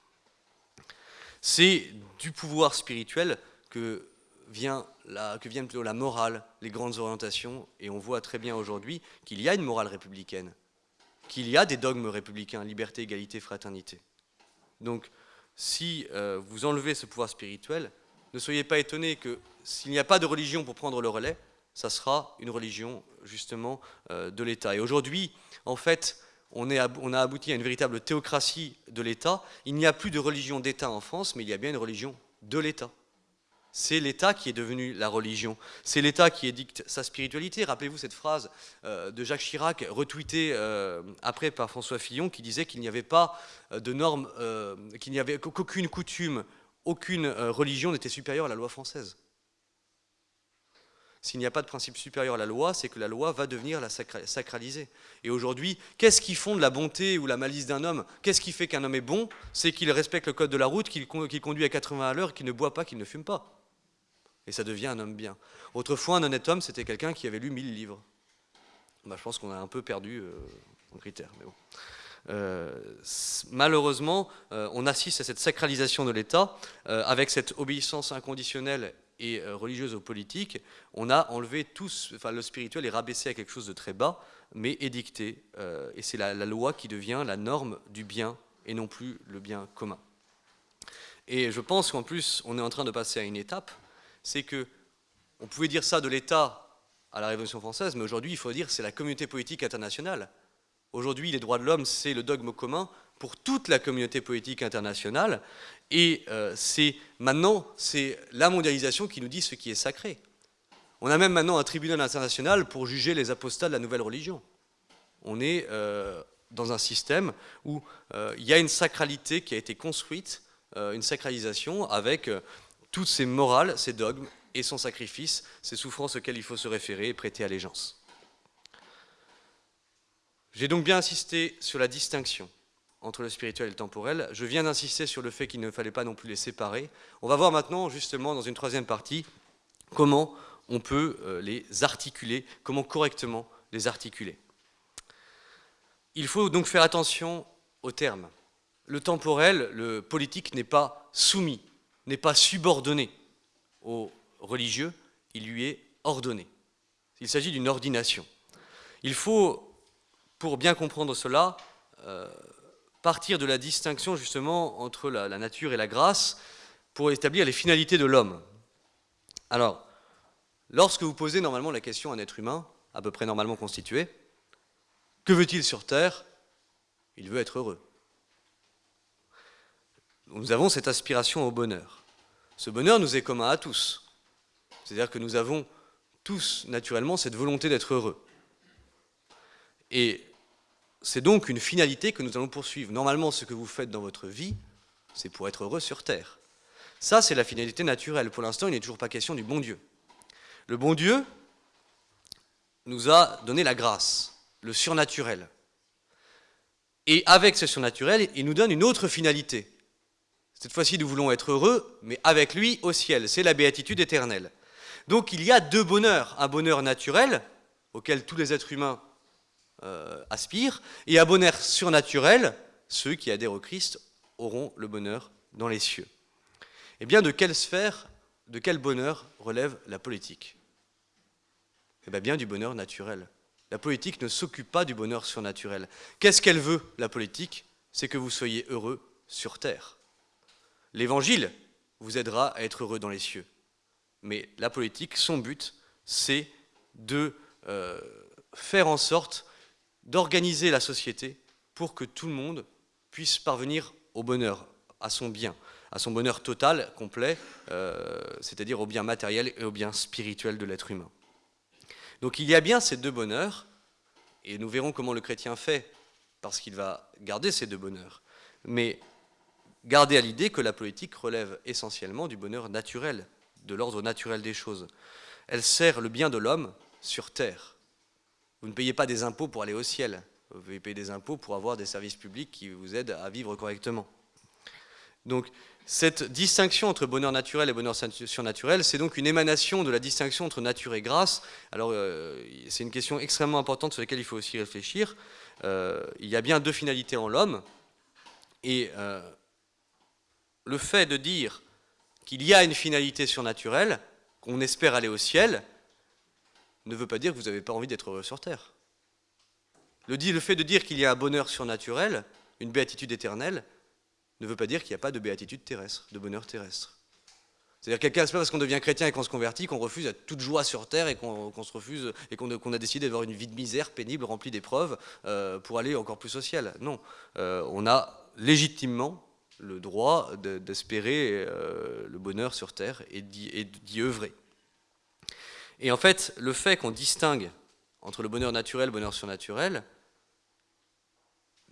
[SPEAKER 1] C'est du pouvoir spirituel que vient la, que viennent la morale, les grandes orientations, et on voit très bien aujourd'hui qu'il y a une morale républicaine qu'il y a des dogmes républicains, liberté, égalité, fraternité. Donc, si euh, vous enlevez ce pouvoir spirituel, ne soyez pas étonnés que s'il n'y a pas de religion pour prendre le relais, ça sera une religion justement euh, de l'État. Et aujourd'hui, en fait, on, a abouti à une véritable théocratie de l'État. Il n'y a plus de religion d'État en France, mais il y a bien une religion de l'État. C'est l'État qui est devenu la religion. C'est l'État qui édicte sa spiritualité. Rappelez-vous cette phrase euh, de Jacques Chirac, retweetée euh, après par François Fillon, qui disait qu'il n'y avait pas euh, de normes, qu'il n'y avait qu'aucune coutume, aucune religion n'était supérieure à la loi française. S'il n'y a pas de principe supérieur à la loi, c'est que la loi va devenir la sacraliser. Et aujourd'hui, qu'est-ce qui fonde la bonté ou la malice d'un homme? Qu'est-ce qui fait qu'un homme est bon? C'est qu'il respecte le code de la route, qu'il conduit à 80 à l'heure, qu'il ne boit pas, qu'il ne fume pas et ça devient un homme bien. Autrefois, un honnête homme, c'était quelqu'un qui avait lu 1000 livres. Bah, je pense qu'on a un peu perdu euh, en critère. Euh, malheureusement, euh, on assiste à cette sacralisation de l'État, avec cette obéissance inconditionnelle et religieuse aux politiques, on a enlevé tous, enfin le spirituel est rabaissé à quelque chose de très bas, mais édicté, et c'est la, la, loi qui devient la norme du bien et non plus le bien commun. Et je pense qu'en plus, on est en train de passer à une étape c'est que on pouvait dire ça de l'État à la Révolution française, mais aujourd'hui, il faut dire c'est la communauté politique internationale. Aujourd'hui, les droits de l'homme, c'est le dogme commun pour toute la communauté politique internationale, et euh, c'est maintenant, c'est la mondialisation qui nous dit ce qui est sacré. On a même maintenant un tribunal international pour juger les apostats de la nouvelle religion. On est euh, dans un système où euh, il y a une sacralité qui a été construite, une sacralisation avec toutes ces morales, ces dogmes et son sacrifice, ces souffrances auxquelles il faut se référer et prêter allégeance. J'ai donc bien insisté sur la distinction entre le spirituel et le temporel. Je viens d'insister sur le fait qu'il ne fallait pas non plus les séparer. On va voir maintenant, justement, dans une troisième partie, comment on peut euh, les articuler, comment correctement les articuler. Il faut donc faire attention aux termes. Le temporel, le politique n'est pas soumis n'est pas subordonné au religieux, il lui est ordonné. Il s'agit d'une ordination. Il faut, pour bien comprendre cela, euh, partir de la distinction justement entre la, nature et la grâce pour établir les finalités de l'homme. Alors, lorsque vous posez normalement la question à un être humain, à peu près normalement constitué, que veut-il sur Terre? Il veut être heureux. nous avons cette aspiration au bonheur. Ce bonheur nous est commun à tous. C'est-à-dire que nous avons tous naturellement cette volonté d'être heureux. Et c'est donc une finalité que nous allons poursuivre. Normalement, ce que vous faites dans votre vie, c'est pour être heureux sur Terre. Ça, c'est la finalité naturelle. Pour l'instant, il n'est toujours pas question du bon Dieu. Le bon Dieu nous a donné la grâce, le surnaturel. Et avec ce surnaturel, il nous donne une autre finalité. Cette fois-ci, nous voulons être heureux, mais avec lui au ciel. C'est la béatitude éternelle. Donc il y a deux bonheurs. Un bonheur naturel, auquel tous les êtres humains euh, aspirent, et un bonheur surnaturel, ceux qui adhèrent au Christ auront le bonheur dans les cieux. Eh bien, de quelle sphère, de quel bonheur relève la politique? Eh bien, bien du bonheur naturel. La politique ne s'occupe pas du bonheur surnaturel. Qu'est-ce qu'elle veut, la politique? C'est que vous soyez heureux sur terre. L'évangile vous aidera à être heureux dans les cieux. Mais la politique, son but, c'est de euh, faire en sorte d'organiser la société pour que tout le monde puisse parvenir au bonheur, à son bien, à son bonheur total, complet, euh, c'est-à-dire au bien matériel et au bien spirituel de l'être humain. Donc il y a bien ces deux bonheurs, et nous verrons comment le chrétien fait, parce qu'il va garder ces deux bonheurs. Mais gardez à l'idée que la politique relève essentiellement du bonheur naturel, de l'ordre naturel des choses. Elle sert le bien de l'homme sur terre. Vous ne payez pas des impôts pour aller au ciel. Vous payez des impôts pour avoir des services publics qui vous aident à vivre correctement. Donc, cette distinction entre bonheur naturel et bonheur surnaturel, c'est donc une émanation de la distinction entre nature et grâce. Alors, euh, c'est une question extrêmement importante sur laquelle il faut aussi réfléchir. Euh, il y a bien deux finalités en l'homme, et euh, le fait de dire qu'il y a une finalité surnaturelle, qu'on espère aller au ciel, ne veut pas dire que vous n'avez pas envie d'être heureux sur terre. Le, le fait de dire qu'il y a un bonheur surnaturel, une béatitude éternelle, ne veut pas dire qu'il n'y a pas de béatitude terrestre, de bonheur terrestre. C'est-à-dire quelqu'un, c'est pas parce qu'on devient chrétien et qu'on se convertit qu'on refuse à toute joie sur terre et qu'on se refuse et qu'on a décidé d'avoir une vie de misère pénible, remplie d'épreuves, euh, pour aller encore plus au ciel. Non, euh, on a légitimement le droit d'espérer euh, le bonheur sur terre et d'y œuvrer. Et en fait, le fait qu'on distingue entre le bonheur naturel et le bonheur surnaturel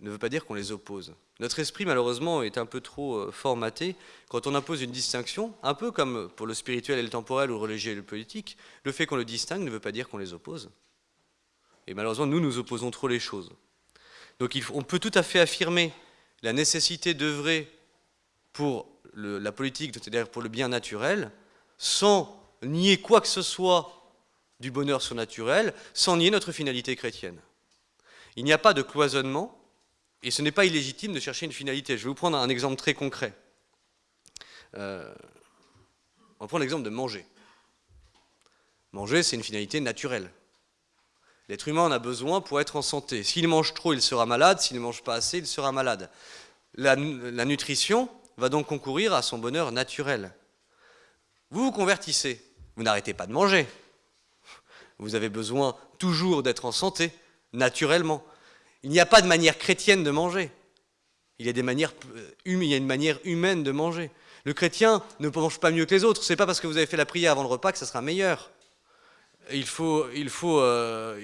[SPEAKER 1] ne veut pas dire qu'on les oppose. Notre esprit, malheureusement, est un peu trop euh, formaté. Quand on impose une distinction, un peu comme pour le spirituel et le temporel ou le religieux et le politique, le fait qu'on le distingue ne veut pas dire qu'on les oppose. Et malheureusement, nous, nous opposons trop les choses. Donc on peut tout à fait affirmer la nécessité d'œuvrer pour la politique, c'est-à-dire pour le bien naturel, sans nier quoi que ce soit du bonheur surnaturel, sans nier notre finalité chrétienne. Il n'y a pas de cloisonnement, et ce n'est pas illégitime de chercher une finalité. Je vais vous prendre un exemple très concret. Euh, on va l'exemple de manger. Manger, c'est une finalité naturelle. L'être humain en a besoin pour être en santé. S'il mange trop, il sera malade. S'il ne mange pas assez, il sera malade. la nutrition, va donc concourir à son bonheur naturel. Vous vous convertissez, vous n'arrêtez pas de manger. Vous avez besoin toujours d'être en santé, naturellement. Il n'y a pas de manière chrétienne de manger. Il y a, des manières, euh, il y a une manière humaine de manger. Le chrétien ne mange pas mieux que les autres. Ce n'est pas parce que vous avez fait la prière avant le repas que ça sera meilleur. Il faut, euh,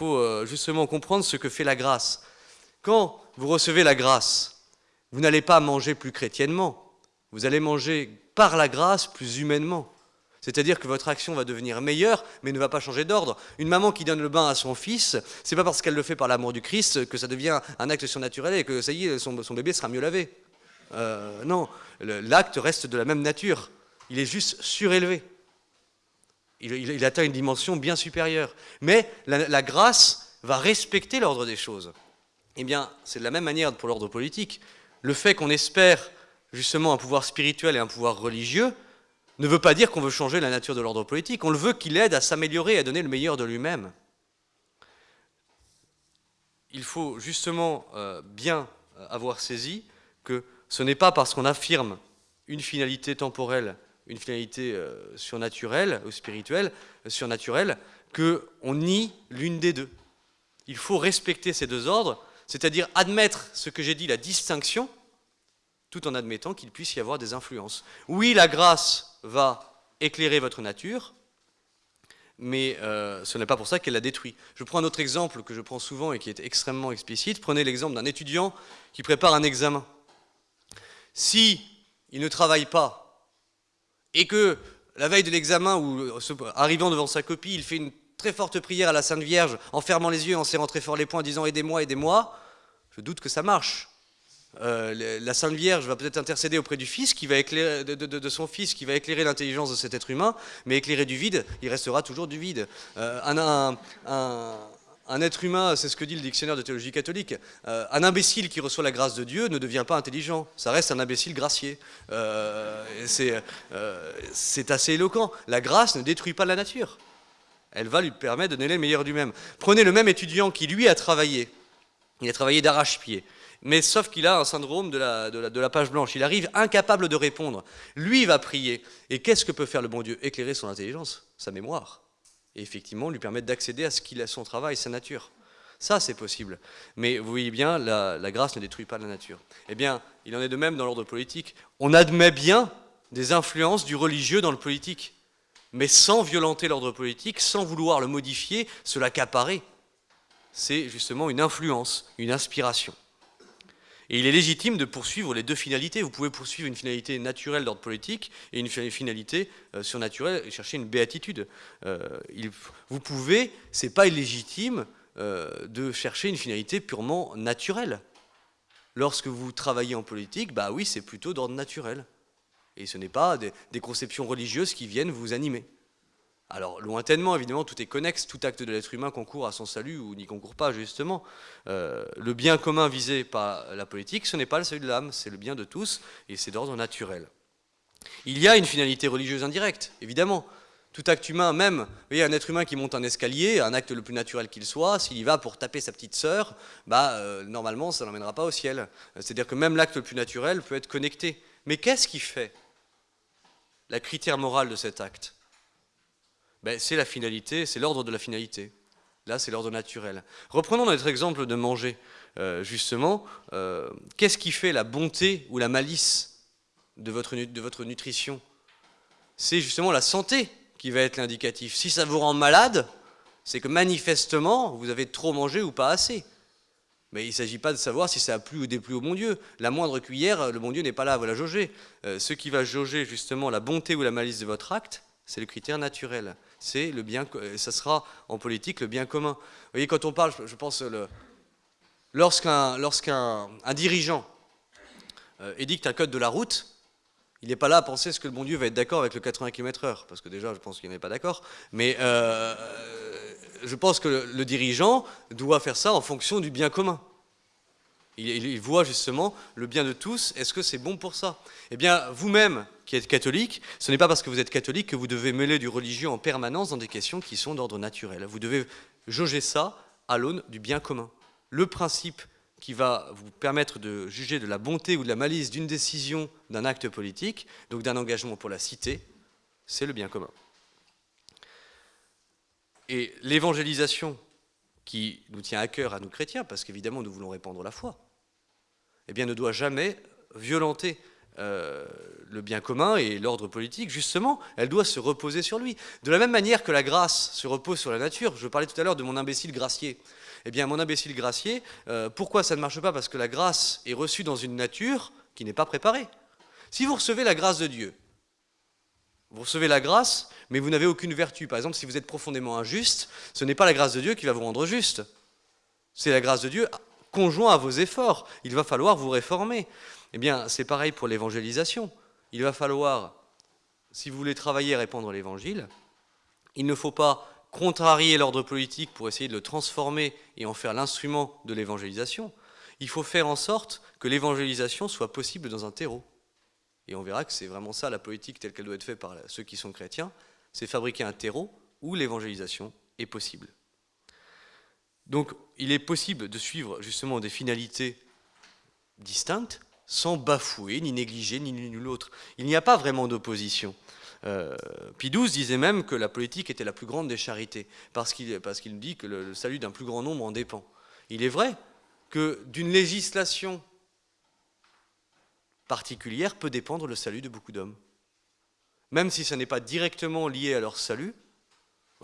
[SPEAKER 1] euh, justement comprendre ce que fait la grâce. Quand vous recevez la grâce, vous n'allez pas manger plus chrétiennement, vous allez manger par la grâce plus humainement. C'est-à-dire que votre action va devenir meilleure, mais ne va pas changer d'ordre. Une maman qui donne le bain à son fils, c'est pas parce qu'elle le fait par l'amour du Christ que ça devient un acte surnaturel et que ça y est, son, bébé sera mieux lavé. Euh, non, l'acte reste de la même nature. Il est juste surélevé. Il, atteint une dimension bien supérieure. Mais la, la grâce va respecter l'ordre des choses. Eh bien, c'est de la même manière pour l'ordre politique le fait qu'on espère justement un pouvoir spirituel et un pouvoir religieux ne veut pas dire qu'on veut changer la nature de l'ordre politique. On le veut qu'il aide à s'améliorer et à donner le meilleur de lui-même. Il faut justement euh, bien euh, avoir saisi que ce n'est pas parce qu'on affirme une finalité temporelle, une finalité euh, surnaturelle ou spirituelle, surnaturelle, qu'on nie l'une des deux. Il faut respecter ces deux ordres c'est-à-dire admettre ce que j'ai dit, la distinction tout en admettant qu'il puisse y avoir des influences. Oui, la grâce va éclairer votre nature, mais euh, ce n'est pas pour ça qu'elle la détruit. Je prends un autre exemple que je prends souvent et qui est extrêmement explicite. Prenez l'exemple d'un étudiant qui prépare un examen. Si il ne travaille pas et que la veille de l'examen ou arrivant devant sa copie, il fait une très forte prière à la Sainte Vierge en fermant les yeux, en serrant très fort les poings, en disant aidez-moi, aidez-moi, je doute que ça marche. Euh, la Sainte Vierge va peut-être intercéder auprès du Fils, qui va éclairer, de, son Fils, qui va éclairer l'intelligence de cet être humain, mais éclairer du vide, il restera toujours du vide. Euh, un, être humain, c'est ce que dit le dictionnaire de théologie catholique, euh, un imbécile qui reçoit la grâce de Dieu ne devient pas intelligent, ça reste un imbécile gracié. c'est assez éloquent. La grâce ne détruit pas la nature. Elle va lui permettre de donner le meilleur du même. Prenez le même étudiant qui, lui, a travaillé. Il a travaillé d'arrache-pied mais sauf qu'il a un syndrome de la, page blanche. Il arrive incapable de répondre. Lui, va prier. Et qu'est-ce que peut faire le bon Dieu? Éclairer son intelligence, sa mémoire. Et effectivement, lui permettre d'accéder à ce qu'il a son travail, sa nature. Ça, c'est possible. Mais vous voyez bien, la, grâce ne détruit pas la nature. Eh bien, il en est de même dans l'ordre politique. On admet bien des influences du religieux dans le politique, mais sans violenter l'ordre politique, sans vouloir le modifier, se l'accaparer. C'est justement une influence, une inspiration. Et il est légitime de poursuivre les deux finalités. Vous pouvez poursuivre une finalité naturelle d'ordre politique et une finalité euh, surnaturelle et chercher une béatitude. Euh, vous pouvez, c'est pas illégitime euh, de chercher une finalité purement naturelle. Lorsque vous travaillez en politique, bah oui, c'est plutôt d'ordre naturel. Et ce n'est pas des conceptions religieuses qui viennent vous animer. Alors, lointainement, évidemment, tout est connexe, tout acte de l'être humain concourt à son salut ou n'y concourt pas, justement. Euh, le bien commun visé par la politique, ce n'est pas le salut de l'âme, c'est le bien de tous, et c'est d'ordre naturel. Il y a une finalité religieuse indirecte, évidemment. Tout acte humain, même, vous voyez, un être humain qui monte un escalier, un acte le plus naturel qu'il soit, s'il y va pour taper sa petite sœur, bah, euh, normalement, ça n'emmènera pas au ciel. C'est-à-dire que même l'acte le plus naturel peut être connecté. Mais qu'est-ce qui fait la critère morale de cet acte? Ben, c'est la finalité, c'est l'ordre de la finalité. Là, c'est l'ordre naturel. Reprenons notre exemple de manger, euh, justement. Euh, qu'est-ce qui fait la bonté ou la malice de votre, de votre nutrition? C'est justement la santé qui va être l'indicatif. Si ça vous rend malade, c'est que manifestement, vous avez trop mangé ou pas assez. Mais il ne s'agit pas de savoir si ça a plu ou déplu au bon Dieu. La moindre cuillère, le bon Dieu n'est pas là à la jauger. Euh, ce qui va jauger justement la bonté ou la malice de votre acte, c'est le critère naturel c'est le bien, ça sera en politique le bien commun. Vous voyez, quand on parle, je pense, lorsqu'un lorsqu'un un dirigeant euh, édicte un code de la route, il n'est pas là à penser ce que le bon Dieu va être d'accord avec le 80 km/h, parce que déjà, je pense qu'il n'est pas d'accord, mais euh, je pense que le dirigeant doit faire ça en fonction du bien commun. Il, voit justement le bien de tous. Est-ce que c'est bon pour ça? Eh bien, vous-même qui êtes catholique, ce n'est pas parce que vous êtes catholique que vous devez mêler du religieux en permanence dans des questions qui sont d'ordre naturel. Vous devez jauger ça à l'aune du bien commun. Le principe qui va vous permettre de juger de la bonté ou de la malice d'une décision, d'un acte politique, donc d'un engagement pour la cité, c'est le bien commun. Et l'évangélisation qui nous tient à cœur à nous chrétiens, parce qu'évidemment nous voulons répandre la foi, eh bien, ne doit jamais violenter euh, le bien commun et l'ordre politique, justement, elle doit se reposer sur lui. De la même manière que la grâce se repose sur la nature, je parlais tout à l'heure de mon imbécile gracier. Eh bien, mon imbécile gracier, euh, pourquoi ça ne marche pas? Parce que la grâce est reçue dans une nature qui n'est pas préparée. Si vous recevez la grâce de Dieu, vous recevez la grâce, mais vous n'avez aucune vertu. Par exemple, si vous êtes profondément injuste, ce n'est pas la grâce de Dieu qui va vous rendre juste. C'est la grâce de Dieu conjoint à vos efforts. Il va falloir vous réformer. Eh bien, c'est pareil pour l'évangélisation. Il va falloir, si vous voulez travailler à répandre l'évangile, il ne faut pas contrarier l'ordre politique pour essayer de le transformer et en faire l'instrument de l'évangélisation. Il faut faire en sorte que l'évangélisation soit possible dans un terreau. Et on verra que c'est vraiment ça la politique telle qu'elle doit être faite par ceux qui sont chrétiens, c'est fabriquer un terreau où l'évangélisation est possible. Donc il est possible de suivre justement des finalités distinctes sans bafouer, ni négliger, ni l'une ni l'autre. Il n'y a pas vraiment d'opposition. Euh, disait même que la politique était la plus grande des charités, parce qu'il dit que le, salut d'un plus grand nombre en dépend. Il est vrai que d'une législation particulière peut dépendre le salut de beaucoup d'hommes. Même si ça n'est pas directement lié à leur salut,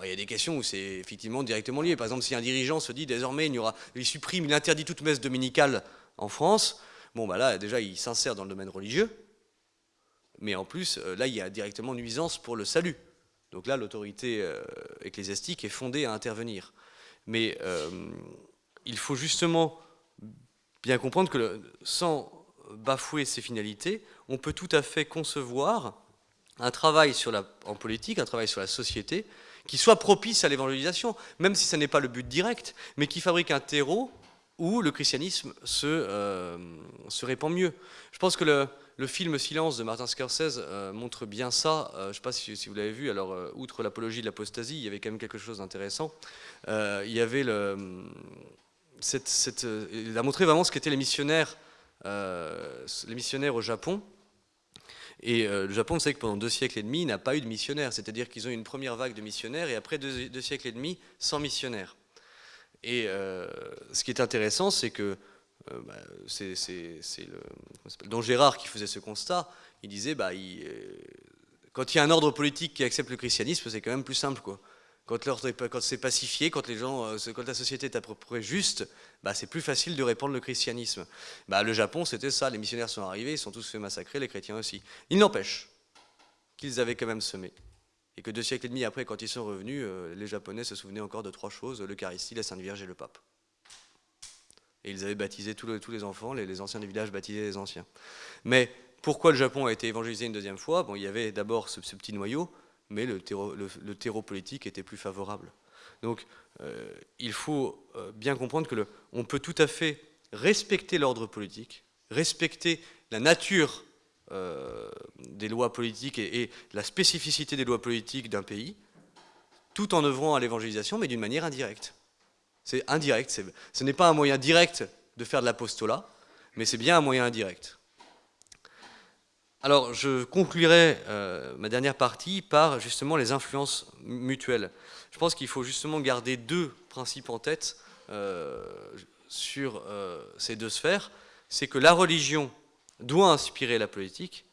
[SPEAKER 1] il y a des questions où c'est effectivement directement lié. Par exemple, si un dirigeant se dit désormais il supprime, il interdit toute messe dominicale en France, bon bah là déjà il s'insère dans le domaine religieux, mais en plus euh, là il y a directement nuisance pour le salut. Donc là l'autorité euh, ecclésiastique est fondée à intervenir. Mais euh, il faut justement bien comprendre que sans bafouer ses finalités, on peut tout à fait concevoir un travail en politique, un travail sur la société, qui soit propice à l'évangélisation, même si ce n'est pas le but direct, mais qui fabrique un terreau où le christianisme se, euh, se répand mieux. Je pense que le, le, film Silence de Martin Scorsese euh, montre bien ça. Euh, je ne sais pas si, vous l'avez vu. Alors, outre l'apologie de l'apostasie, il y avait quand même quelque chose d'intéressant. il y avait le, cette, a montré vraiment ce qu'étaient les missionnaires, les missionnaires au Japon. Et le Japon, vous savez que pendant deux siècles et demi, n'a pas eu de missionnaires. C'est-à-dire qu'ils ont eu une première vague de missionnaires et après deux, siècles et demi, sans missionnaires. Et euh, ce qui est intéressant, c'est que euh, bah, c'est Don Gérard qui faisait ce constat. Il disait, bah, quand il y a un ordre politique qui accepte le christianisme, c'est quand même plus simple. Quand, c'est pacifié, quand, les gens, euh, quand la société est à peu près juste, bah, c'est plus facile de répandre le christianisme. Bah, le Japon, c'était ça. Les missionnaires sont arrivés, ils sont tous fait massacrer, les chrétiens aussi. Il n'empêche qu'ils avaient quand même semé. Et que deux siècles et demi après, quand ils sont revenus, euh, les Japonais se souvenaient encore de trois choses, l'Eucharistie, la Sainte Vierge et le pape. Et ils avaient baptisé tous, les enfants, les, anciens du village baptisaient les anciens. Mais pourquoi le Japon a été évangélisé une deuxième fois? Bon, il y avait d'abord ce petit noyau, mais le terreau, politique était plus favorable. Donc euh, il faut euh, bien comprendre que peut tout à fait respecter l'ordre politique, respecter la nature euh, des lois politiques et, la spécificité des lois politiques d'un pays, tout en œuvrant à l'évangélisation, mais d'une manière indirecte. C'est indirect, ce n'est pas un moyen direct de faire de l'apostolat, mais c'est bien un moyen indirect. Alors, je conclurai euh, ma dernière partie par justement les influences mutuelles. Je pense qu'il faut justement garder deux principes en tête euh, sur ces deux sphères. C'est que la religion doit inspirer la politique,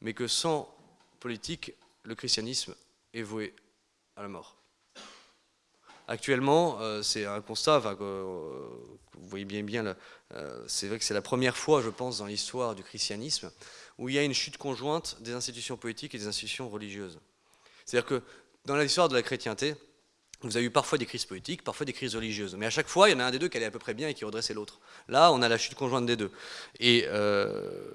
[SPEAKER 1] mais que sans politique, le christianisme est voué à la mort. Actuellement, c'est un constat, vous voyez bien, bien c'est vrai que c'est la première fois, je pense, dans l'histoire du christianisme, où il y a une chute conjointe des institutions politiques et des institutions religieuses. C'est-à-dire que dans l'histoire de la chrétienté, vous avez eu parfois des crises politiques, parfois des crises religieuses. Mais à chaque fois, il y en a un des deux qui allait à peu près bien et qui redressait l'autre. Là, on a la chute conjointe des deux. Et euh,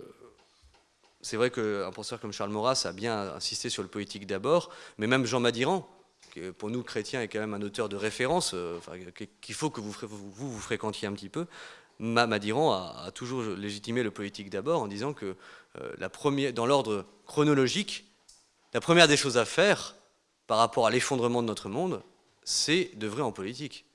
[SPEAKER 1] c'est vrai qu'un penseur comme Charles Maurras a bien insisté sur le politique d'abord, mais même Jean Madiran, qui pour nous chrétiens est quand même un auteur de référence, euh, qu'il faut que vous, vous, fréquentiez un petit peu, Madiran a, toujours légitimé le politique d'abord en disant que euh, dans l'ordre chronologique, la première des choses à faire par rapport à l'effondrement de notre monde, c'est d'œuvrer en politique.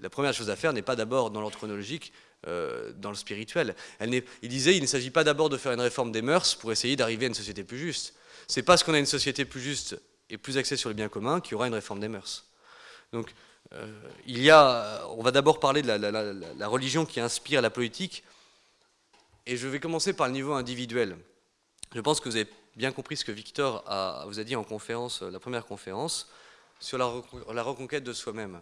[SPEAKER 1] La première chose à faire n'est pas d'abord dans l'ordre chronologique, euh, dans le spirituel. Il disait il ne s'agit pas d'abord de faire une réforme des mœurs pour essayer d'arriver à une société plus juste. C'est parce qu'on a une société plus juste et plus axée sur le bien commun qu'il y aura une réforme des mœurs. Donc, euh, il y a, on va d'abord parler de la, religion qui inspire la politique, et je vais commencer par le niveau individuel. Je pense que vous avez bien compris ce que Victor vous a dit en conférence, la première conférence, sur la, reconquête de soi-même.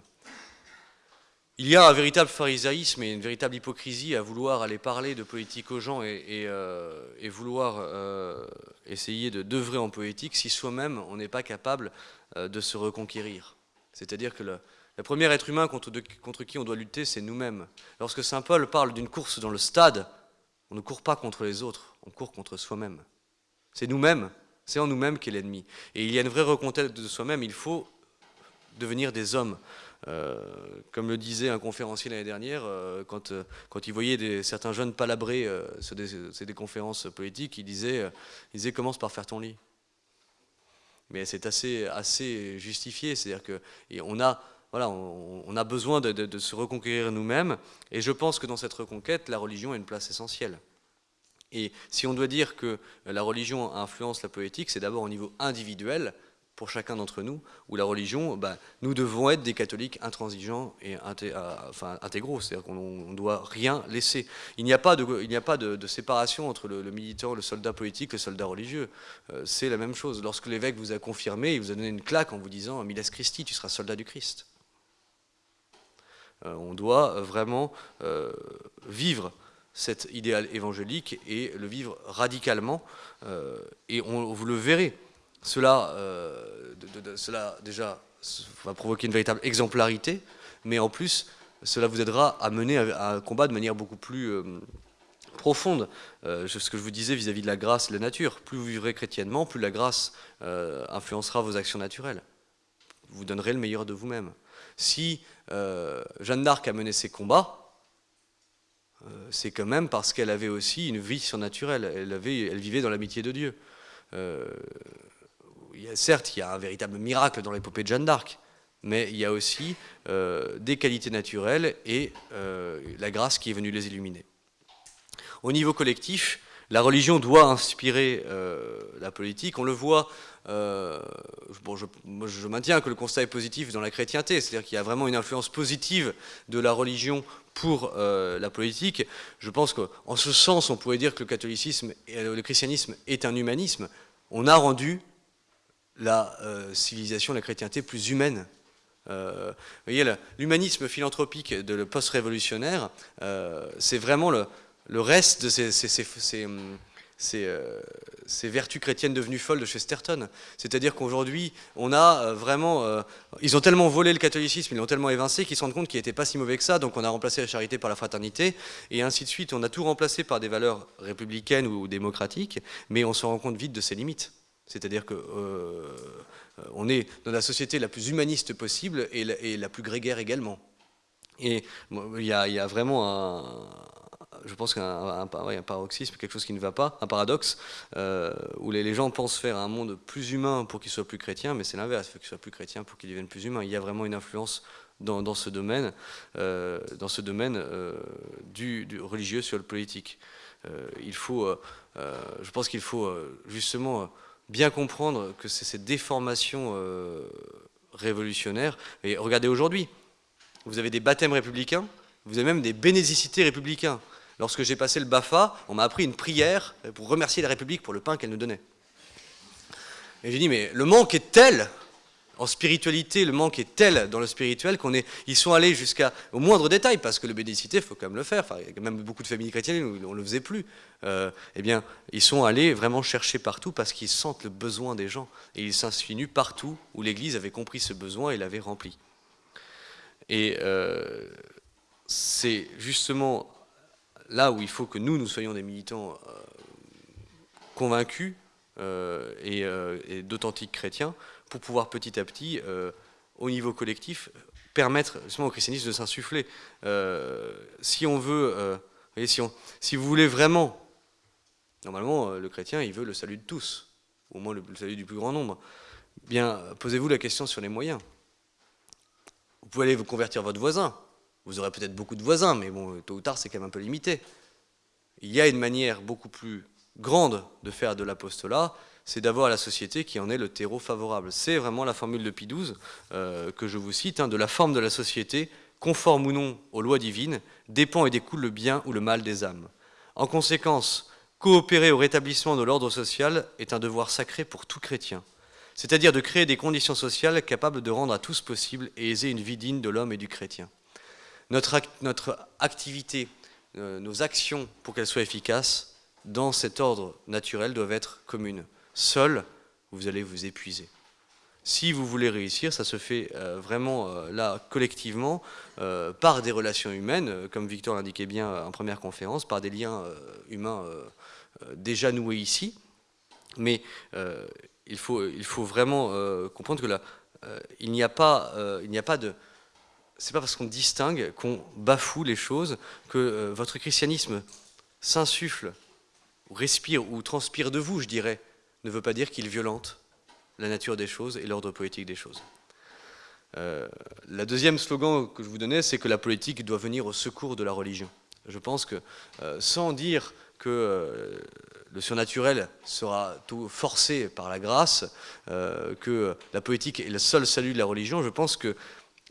[SPEAKER 1] Il y a un véritable pharisaïsme et une véritable hypocrisie à vouloir aller parler de politique aux gens et, euh, vouloir euh, essayer de d'œuvrer en politique si soi-même on n'est pas capable euh, de se reconquérir. C'est-à-dire que le, le premier être humain contre, contre qui on doit lutter, c'est nous-mêmes. Lorsque Saint Paul parle d'une course dans le stade, on ne court pas contre les autres, on court contre soi-même. C'est nous-mêmes, c'est en nous-mêmes qu'est l'ennemi. Et il y a une vraie reconquête de soi-même, il faut devenir des hommes. Euh, comme le disait un conférencier l'année dernière, euh, quand, euh, quand il voyait certains jeunes palabrer sur des, conférences politiques, il disait, il disait commence par faire ton lit. Mais c'est assez, assez justifié, c'est-à-dire qu'on a voilà, on, a besoin de, se reconquérir nous-mêmes, et je pense que dans cette reconquête, la religion a une place essentielle. Et si on doit dire que la religion influence la politique, c'est d'abord au niveau individuel, pour chacun d'entre nous, où la religion, bah, nous devons être des catholiques intransigeants et euh, intégraux, c'est-à-dire qu'on ne doit rien laisser. Il n'y a pas de, séparation entre le, militant, le soldat politique, le soldat religieux. Euh, c'est la même chose. Lorsque l'évêque vous a confirmé, il vous a donné une claque en vous disant « Miles Christi, tu seras soldat du Christ euh, on doit vraiment vivre cet idéal évangélique et le vivre radicalement, et vous le verrez. Cela, euh, cela déjà va provoquer une véritable exemplarité, mais en plus, cela vous aidera à mener un combat de manière beaucoup plus euh, profonde. Euh, ce que je vous disais vis-à-vis de la grâce et de la nature. Plus vous vivrez chrétiennement, plus la grâce influencera vos actions naturelles. Vous donnerez le meilleur de vous-même. Si Jeanne d'Arc a mené ses combats, c'est quand même parce qu'elle avait aussi une vie surnaturelle. Elle vivait dans l'amitié de Dieu certes, il y a un véritable miracle dans l'épopée de Jeanne d'Arc, mais il y a aussi euh, des qualités naturelles et euh, la grâce qui est venue les illuminer. Au niveau collectif, la religion doit inspirer euh, la politique. On le voit, bon, je, maintiens que le constat est positif dans la chrétienté, c'est-à-dire qu'il y a vraiment une influence positive de la religion pour la politique. Je pense qu'en ce sens, on pourrait dire que le catholicisme le christianisme est un humanisme. On a rendu la euh, civilisation, la chrétienté plus humaine. Euh, vous voyez, l'humanisme philanthropique de le post-révolutionnaire, euh, c'est vraiment le, reste de ces, ces, vertus chrétiennes devenues folles de Chesterton. C'est-à-dire qu'aujourd'hui, on a vraiment... ils ont tellement volé le catholicisme, ils l'ont tellement évincé qu'ils se rendent compte qu'il n'était pas si mauvais que ça, donc on a remplacé la charité par la fraternité, et ainsi de suite. On a tout remplacé par des valeurs républicaines ou démocratiques, mais on se rend compte vite de ses limites. C'est-à-dire qu'on euh, est dans la société la plus humaniste possible et la, plus grégaire également. Et il y, a, vraiment un, je pense qu'un paroxysme, quelque chose qui ne va pas, un paradoxe, euh, où les, gens pensent faire un monde plus humain pour qu'il soit plus chrétien, mais c'est l'inverse, il faut qu'il soit plus chrétien pour qu'il devienne plus humain. Il y a vraiment une influence dans, ce domaine, euh, dans ce domaine du, du, religieux sur le politique. il faut, je pense qu'il faut justement bien comprendre que c'est cette déformation euh, révolutionnaire. Et regardez aujourd'hui, vous avez des baptêmes républicains, vous avez même des bénédicités républicains. Lorsque j'ai passé le BAFA, on m'a appris une prière pour remercier la République pour le pain qu'elle nous donnait. Et j'ai dit, mais le manque est tel en spiritualité, le manque est tel dans le spirituel qu'on est, ils sont allés jusqu'au moindre détail, parce que le bénédicité, il faut quand même le faire. Enfin, même beaucoup de familles chrétiennes on ne le faisait plus. Euh, eh bien, ils sont allés vraiment chercher partout parce qu'ils sentent le besoin des gens. Et ils s'insinuent partout où l'Église avait compris ce besoin et l'avait rempli. Et euh, c'est justement là où il faut que nous, nous soyons des militants euh, convaincus et d'authentiques chrétiens, pour pouvoir petit à petit, euh, au niveau collectif, permettre justement au christianisme de s'insuffler. Euh, si on veut, euh, si, vous voulez vraiment, normalement le chrétien il veut le salut de tous, au moins le, salut du plus grand nombre, bien posez-vous la question sur les moyens. Vous pouvez aller vous convertir votre voisin, vous aurez peut-être beaucoup de voisins, mais bon, tôt ou tard c'est quand même un peu limité. Il y a une manière beaucoup plus grande de faire de l'apostolat, c'est d'avoir la société qui en est le terreau favorable. C'est vraiment la formule de Pie XII euh, que je vous cite, hein, de la forme de la société, conforme ou non aux lois divines, dépend et découle le bien ou le mal des âmes. En conséquence, coopérer au rétablissement de l'ordre social est un devoir sacré pour tout chrétien, c'est-à-dire de créer des conditions sociales capables de rendre à tous possible et aiser une vie digne de l'homme et du chrétien. Notre, activité, euh, nos actions, pour qu'elles soient efficaces, dans cet ordre naturel, doivent être communes. Seul, vous allez vous épuiser. Si vous voulez réussir, ça se fait euh, vraiment euh, là collectivement euh, par des relations humaines, comme Victor l'indiquait bien en première conférence, par des liens humains déjà noués ici. Mais il, faut, il faut vraiment comprendre que là, il n'y a pas, il n'y a pas de, c'est pas parce qu'on distingue qu'on bafoue les choses que votre christianisme s'insuffle, respire ou transpire de vous, je dirais, ne veut pas dire qu'il violente la nature des choses et l'ordre politique des choses. Euh, la deuxième slogan que je vous donnais, c'est que la politique doit venir au secours de la religion. Je pense que euh, sans dire que le surnaturel sera tout forcé par la grâce, que la politique est le seul salut de la religion, je pense que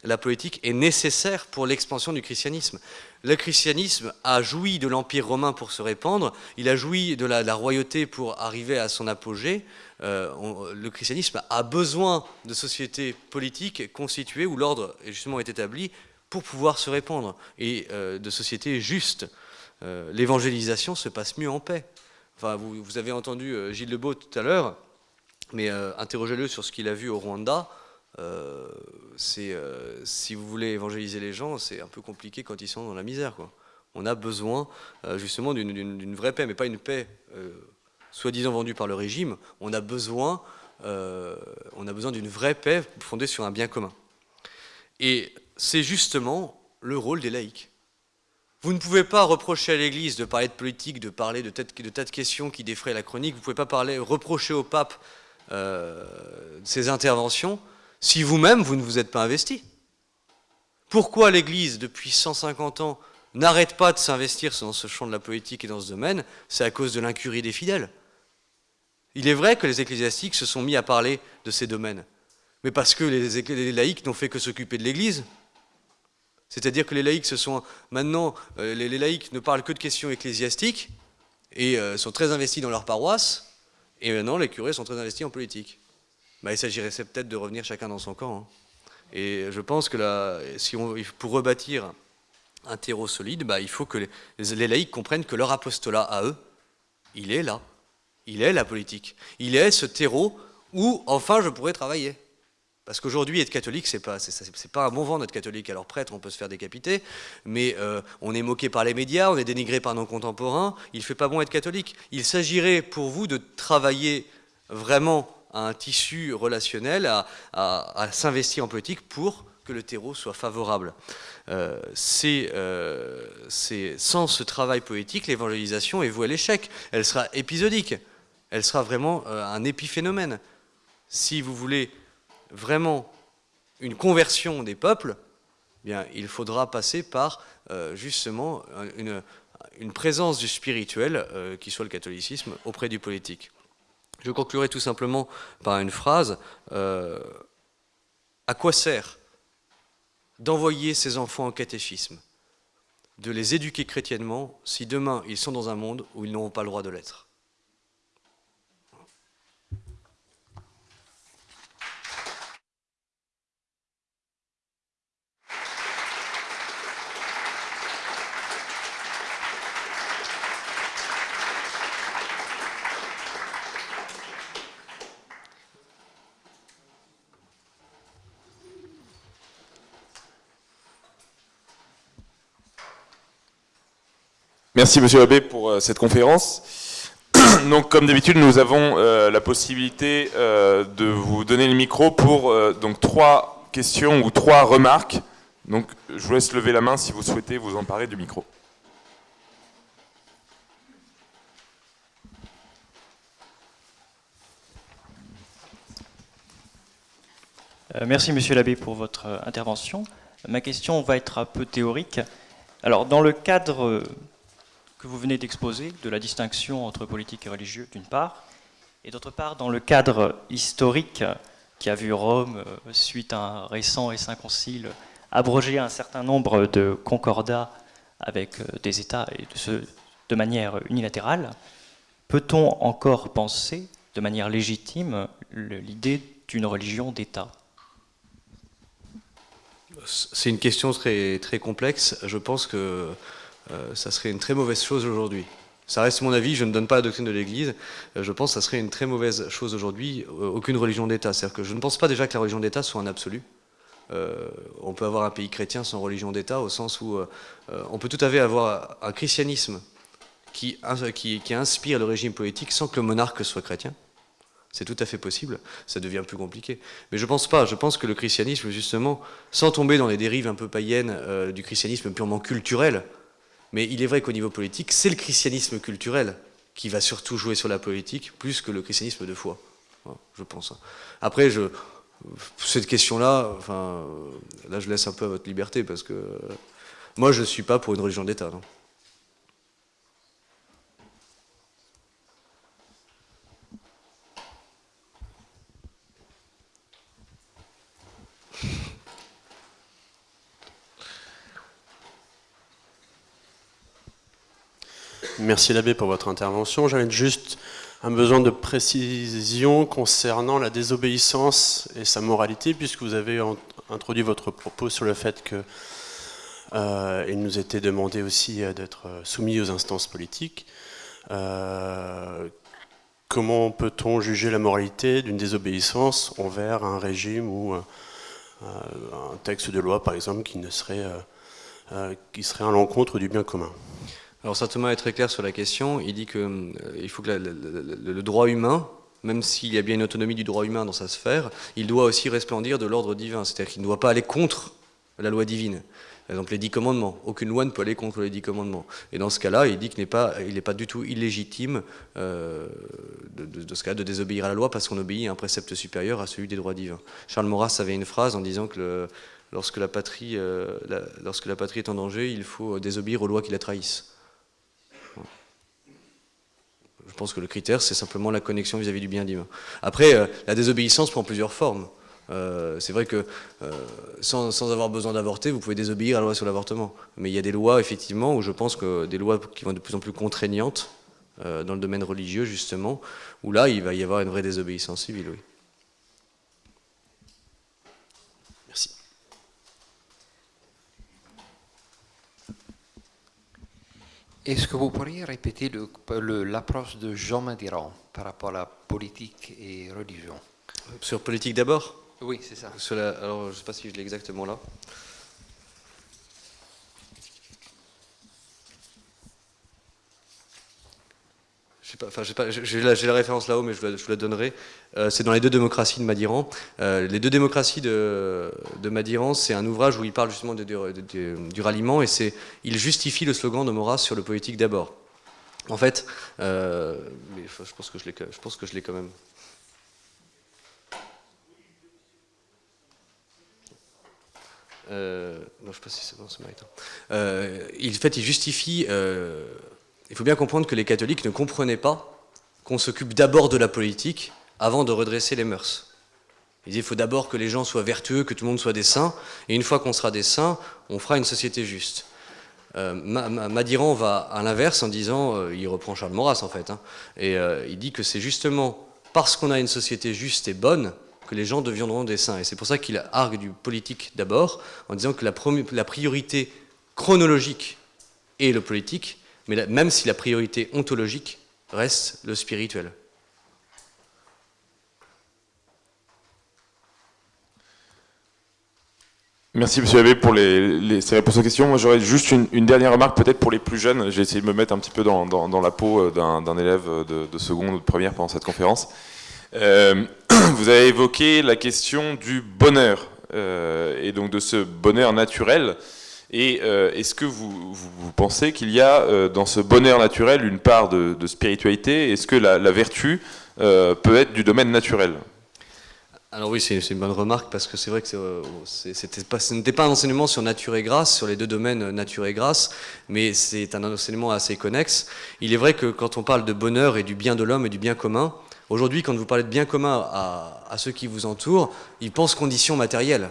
[SPEAKER 1] la politique est nécessaire pour l'expansion du christianisme. Le christianisme a joui de l'Empire romain pour se répandre, il a joui de la, royauté pour arriver à son apogée. Euh, le christianisme a besoin de sociétés politiques constituées où l'ordre justement est établi pour pouvoir se répandre, et euh, de sociétés justes. Euh, l'évangélisation se passe mieux en paix. Enfin, vous, vous avez entendu Gilles Lebeau tout à l'heure, mais interrogez-le sur ce qu'il a vu au Rwanda. Euh, euh, si vous voulez évangéliser les gens, c'est un peu compliqué quand ils sont dans la misère. On a besoin euh, justement d'une vraie paix, mais pas une paix soi-disant vendue par le régime. On a besoin, on a besoin d'une vraie paix fondée sur un bien commun. Et c'est justement le rôle des laïcs. Vous ne pouvez pas reprocher à l'Église de parler de politique, de parler de, de tas de questions qui défraient la chronique. Vous ne pouvez pas parler, reprocher au pape ses interventions si vous-même, vous ne vous êtes pas investi Pourquoi l'Église, depuis 150 ans, n'arrête pas de s'investir dans ce champ de la politique et dans ce domaine? C'est à cause de l'incurie des fidèles. Il est vrai que les ecclésiastiques se sont mis à parler de ces domaines, mais parce que les, laïcs n'ont fait que s'occuper de l'Église. C'est-à-dire que les laïcs se sont maintenant, euh, les, laïcs ne parlent que de questions ecclésiastiques et euh, sont très investis dans leur paroisse, et maintenant les curés sont très investis en politique. Bah, il s'agirait peut-être de revenir chacun dans son camp. Hein. Et je pense que pour rebâtir un terreau solide, bah, il faut que les, laïcs comprennent que leur apostolat à eux, il est là. Il est la politique. Il est ce terreau où, enfin, je pourrais travailler. Parce qu'aujourd'hui, être catholique, c'est pas, pas un bon vent d'être catholique. Alors prêtre, on peut se faire décapiter, mais euh, on est moqué par les médias, on est dénigré par nos contemporains. Il fait pas bon être catholique. Il s'agirait pour vous de travailler vraiment un tissu relationnel, à, s'investir en politique pour que le terreau soit favorable. Euh, euh, c'est sans ce travail politique, l'évangélisation est vouée à l'échec. Elle sera épisodique, elle sera vraiment euh, un épiphénomène. Si vous voulez vraiment une conversion des peuples, il faudra passer par justement une, présence du spirituel, qui soit le catholicisme, auprès du politique. Je conclurai tout simplement par une phrase. Euh, à quoi sert d'envoyer ces enfants en catéchisme, de les éduquer chrétiennement, si demain ils sont dans un monde où ils n'auront pas le droit de l'être
[SPEAKER 2] Merci Monsieur Abbé pour euh, cette conférence. Donc comme d'habitude, nous avons euh, la possibilité euh, de vous donner le micro pour donc trois questions ou trois remarques. Donc je vous laisse lever la main si vous souhaitez vous emparer du micro.
[SPEAKER 3] Merci Monsieur l'abbé pour votre intervention. Ma question va être un peu théorique. Alors dans le cadre que vous venez d'exposer, de la distinction entre politique et religieux, d'une part, et d'autre part, dans le cadre historique qui a vu Rome, euh, suite à un récent et saint concile, abroger un certain nombre de concordats avec euh, des États de manière unilatérale, peut-on encore penser de manière légitime l'idée d'une religion d'État?
[SPEAKER 1] C'est une question très, très complexe. Je pense que euh, ça serait une très mauvaise chose aujourd'hui. Ça reste mon avis, je ne donne pas la doctrine de l'Église. Euh, je pense que ça serait une très mauvaise chose aujourd'hui, euh, aucune religion d'État. C'est-à-dire que je ne pense pas déjà que la religion d'État soit un absolu. on peut avoir un pays chrétien sans religion d'État, au sens où on peut tout à fait avoir un christianisme qui, qui, inspire le régime politique sans que le monarque soit chrétien. C'est tout à fait possible, ça devient plus compliqué. Mais je ne pense pas, je pense que le christianisme, justement, sans tomber dans les dérives un peu païennes du christianisme purement culturel, mais il est vrai qu'au niveau politique, c'est le christianisme culturel qui va surtout jouer sur la politique, plus que le christianisme de foi, je pense. Après, je, cette question-là, là je laisse un peu à votre liberté, parce que moi je ne suis pas pour une religion d'État.
[SPEAKER 4] Merci l'abbé pour votre intervention. J'avais juste un besoin de précision concernant la désobéissance et sa moralité, puisque vous avez introduit votre propos sur le fait que euh, nous était demandé aussi euh, d'être soumis aux instances politiques. Euh, comment peut-on juger la moralité d'une désobéissance envers un régime ou un texte de loi, par exemple, qui, ne serait, qui serait à l'encontre du bien commun?
[SPEAKER 1] Alors saint Thomas est très clair sur la question. Il dit qu'il euh, faut que le droit humain, même s'il y a bien une autonomie du droit humain dans sa sphère, il doit aussi resplendir de l'ordre divin. C'est-à-dire qu'il ne doit pas aller contre la loi divine. Par exemple, les dix commandements. Aucune loi ne peut aller contre les dix commandements. Et dans ce cas-là, il dit qu'il n'est pas, il pas du tout illégitime euh, de, ce cas de désobéir à la loi parce qu'on obéit à un précepte supérieur à celui des droits divins. Charles Maurras avait une phrase en disant que lorsque, la patrie, euh, lorsque la patrie est en danger, il faut désobéir aux lois qui la trahissent. Je pense que le critère, c'est simplement la connexion vis-à-vis du bien divin. Après, euh, la désobéissance prend plusieurs formes. Euh, c'est vrai que euh, sans, avoir besoin d'avorter, vous pouvez désobéir à la loi sur l'avortement. Mais il y a des lois, effectivement, où je pense que des lois qui vont de plus en plus contraignantes, dans le domaine religieux, justement, où là, il va y avoir une vraie désobéissance civile, oui.
[SPEAKER 5] Est-ce que vous pourriez répéter l'approche de Jean Madiran par rapport à la politique et religion?
[SPEAKER 1] Sur politique d'abord?
[SPEAKER 5] Oui, c'est ça.
[SPEAKER 1] alors, je ne sais pas si je l'ai exactement là. J'ai la, référence là-haut, mais je vous la, donnerai. Euh, c'est dans les deux démocraties de Madiran. Euh, les deux démocraties de, Madiran, c'est un ouvrage où il parle justement du ralliement et il justifie le slogan de Maurras sur le politique d'abord. En fait, euh, je pense que je l'ai, quand même. non, je ne sais pas si c'est bon, il, en fait, il justifie il faut bien comprendre que les catholiques ne comprenaient pas qu'on s'occupe d'abord de la politique avant de redresser les mœurs. Ils disaient qu'il faut d'abord que les gens soient vertueux, que tout le monde soit des saints, et une fois qu'on sera des saints, on fera une société juste. Euh, Madiran va à l'inverse en disant, euh, il reprend Charles Maurras en fait, hein, et euh, il dit que c'est justement parce qu'on a une société juste et bonne que les gens deviendront des saints. Et c'est pour ça qu'il argue du politique d'abord, en disant que la priorité chronologique est le politique, mais même si la priorité ontologique reste le spirituel.
[SPEAKER 2] Merci Monsieur Abbé pour les, ces réponses aux questions. J'aurais juste une, dernière remarque peut-être pour les plus jeunes. J'ai essayé de me mettre un petit peu dans, la peau euh, d'un élève de, seconde ou de première pendant cette conférence. Euh, vous avez évoqué la question du bonheur euh, et donc de ce bonheur naturel et euh, est-ce que vous, pensez qu'il y a euh, dans ce bonheur naturel une part de, spiritualité? Est-ce que la, vertu euh, peut être du domaine naturel?
[SPEAKER 1] Alors oui, c'est une bonne remarque parce que c'est vrai que ce n'était pas un enseignement sur nature et grâce, sur les deux domaines nature et grâce, mais c'est un enseignement assez connexe. Il est vrai que quand on parle de bonheur et du bien de l'homme et du bien commun, aujourd'hui quand vous parlez de bien commun à ceux qui vous entourent, ils pensent conditions matérielles.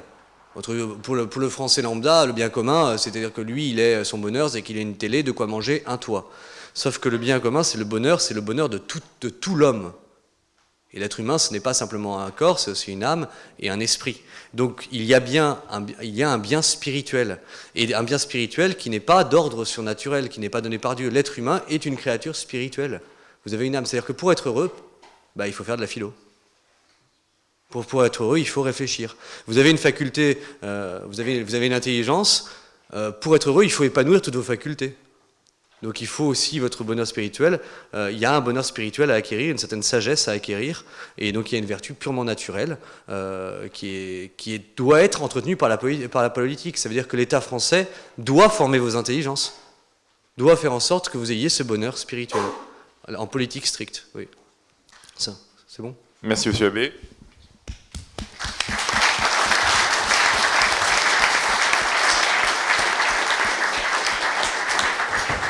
[SPEAKER 1] Pour le, français lambda, le bien commun, euh, c'est-à-dire que lui, il est son bonheur, c'est qu'il ait une télé, de quoi manger, un toit. Sauf que le bien commun, c'est le bonheur, c'est le bonheur de tout, de tout l'homme. Et l'être humain, ce n'est pas simplement un corps, c'est aussi une âme et un esprit. Donc il y a bien un, il y a un bien spirituel. Et un bien spirituel qui n'est pas d'ordre surnaturel, qui n'est pas donné par Dieu. L'être humain est une créature spirituelle. Vous avez une âme. C'est-à-dire que pour être heureux, bah, il faut faire de la philo. Pour, pour être heureux, il faut réfléchir. Vous avez une faculté, euh, vous, avez, une intelligence. Euh, pour être heureux, il faut épanouir toutes vos facultés. Donc il faut aussi votre bonheur spirituel. Euh, il y a un bonheur spirituel à acquérir, une certaine sagesse à acquérir. Et donc il y a une vertu purement naturelle qui, doit être entretenue par la, par la politique. Ça veut dire que l'État français doit former vos intelligences, doit faire en sorte que vous ayez ce bonheur spirituel. En politique stricte, oui. Ça, c'est bon?
[SPEAKER 2] Merci, Monsieur Abbé.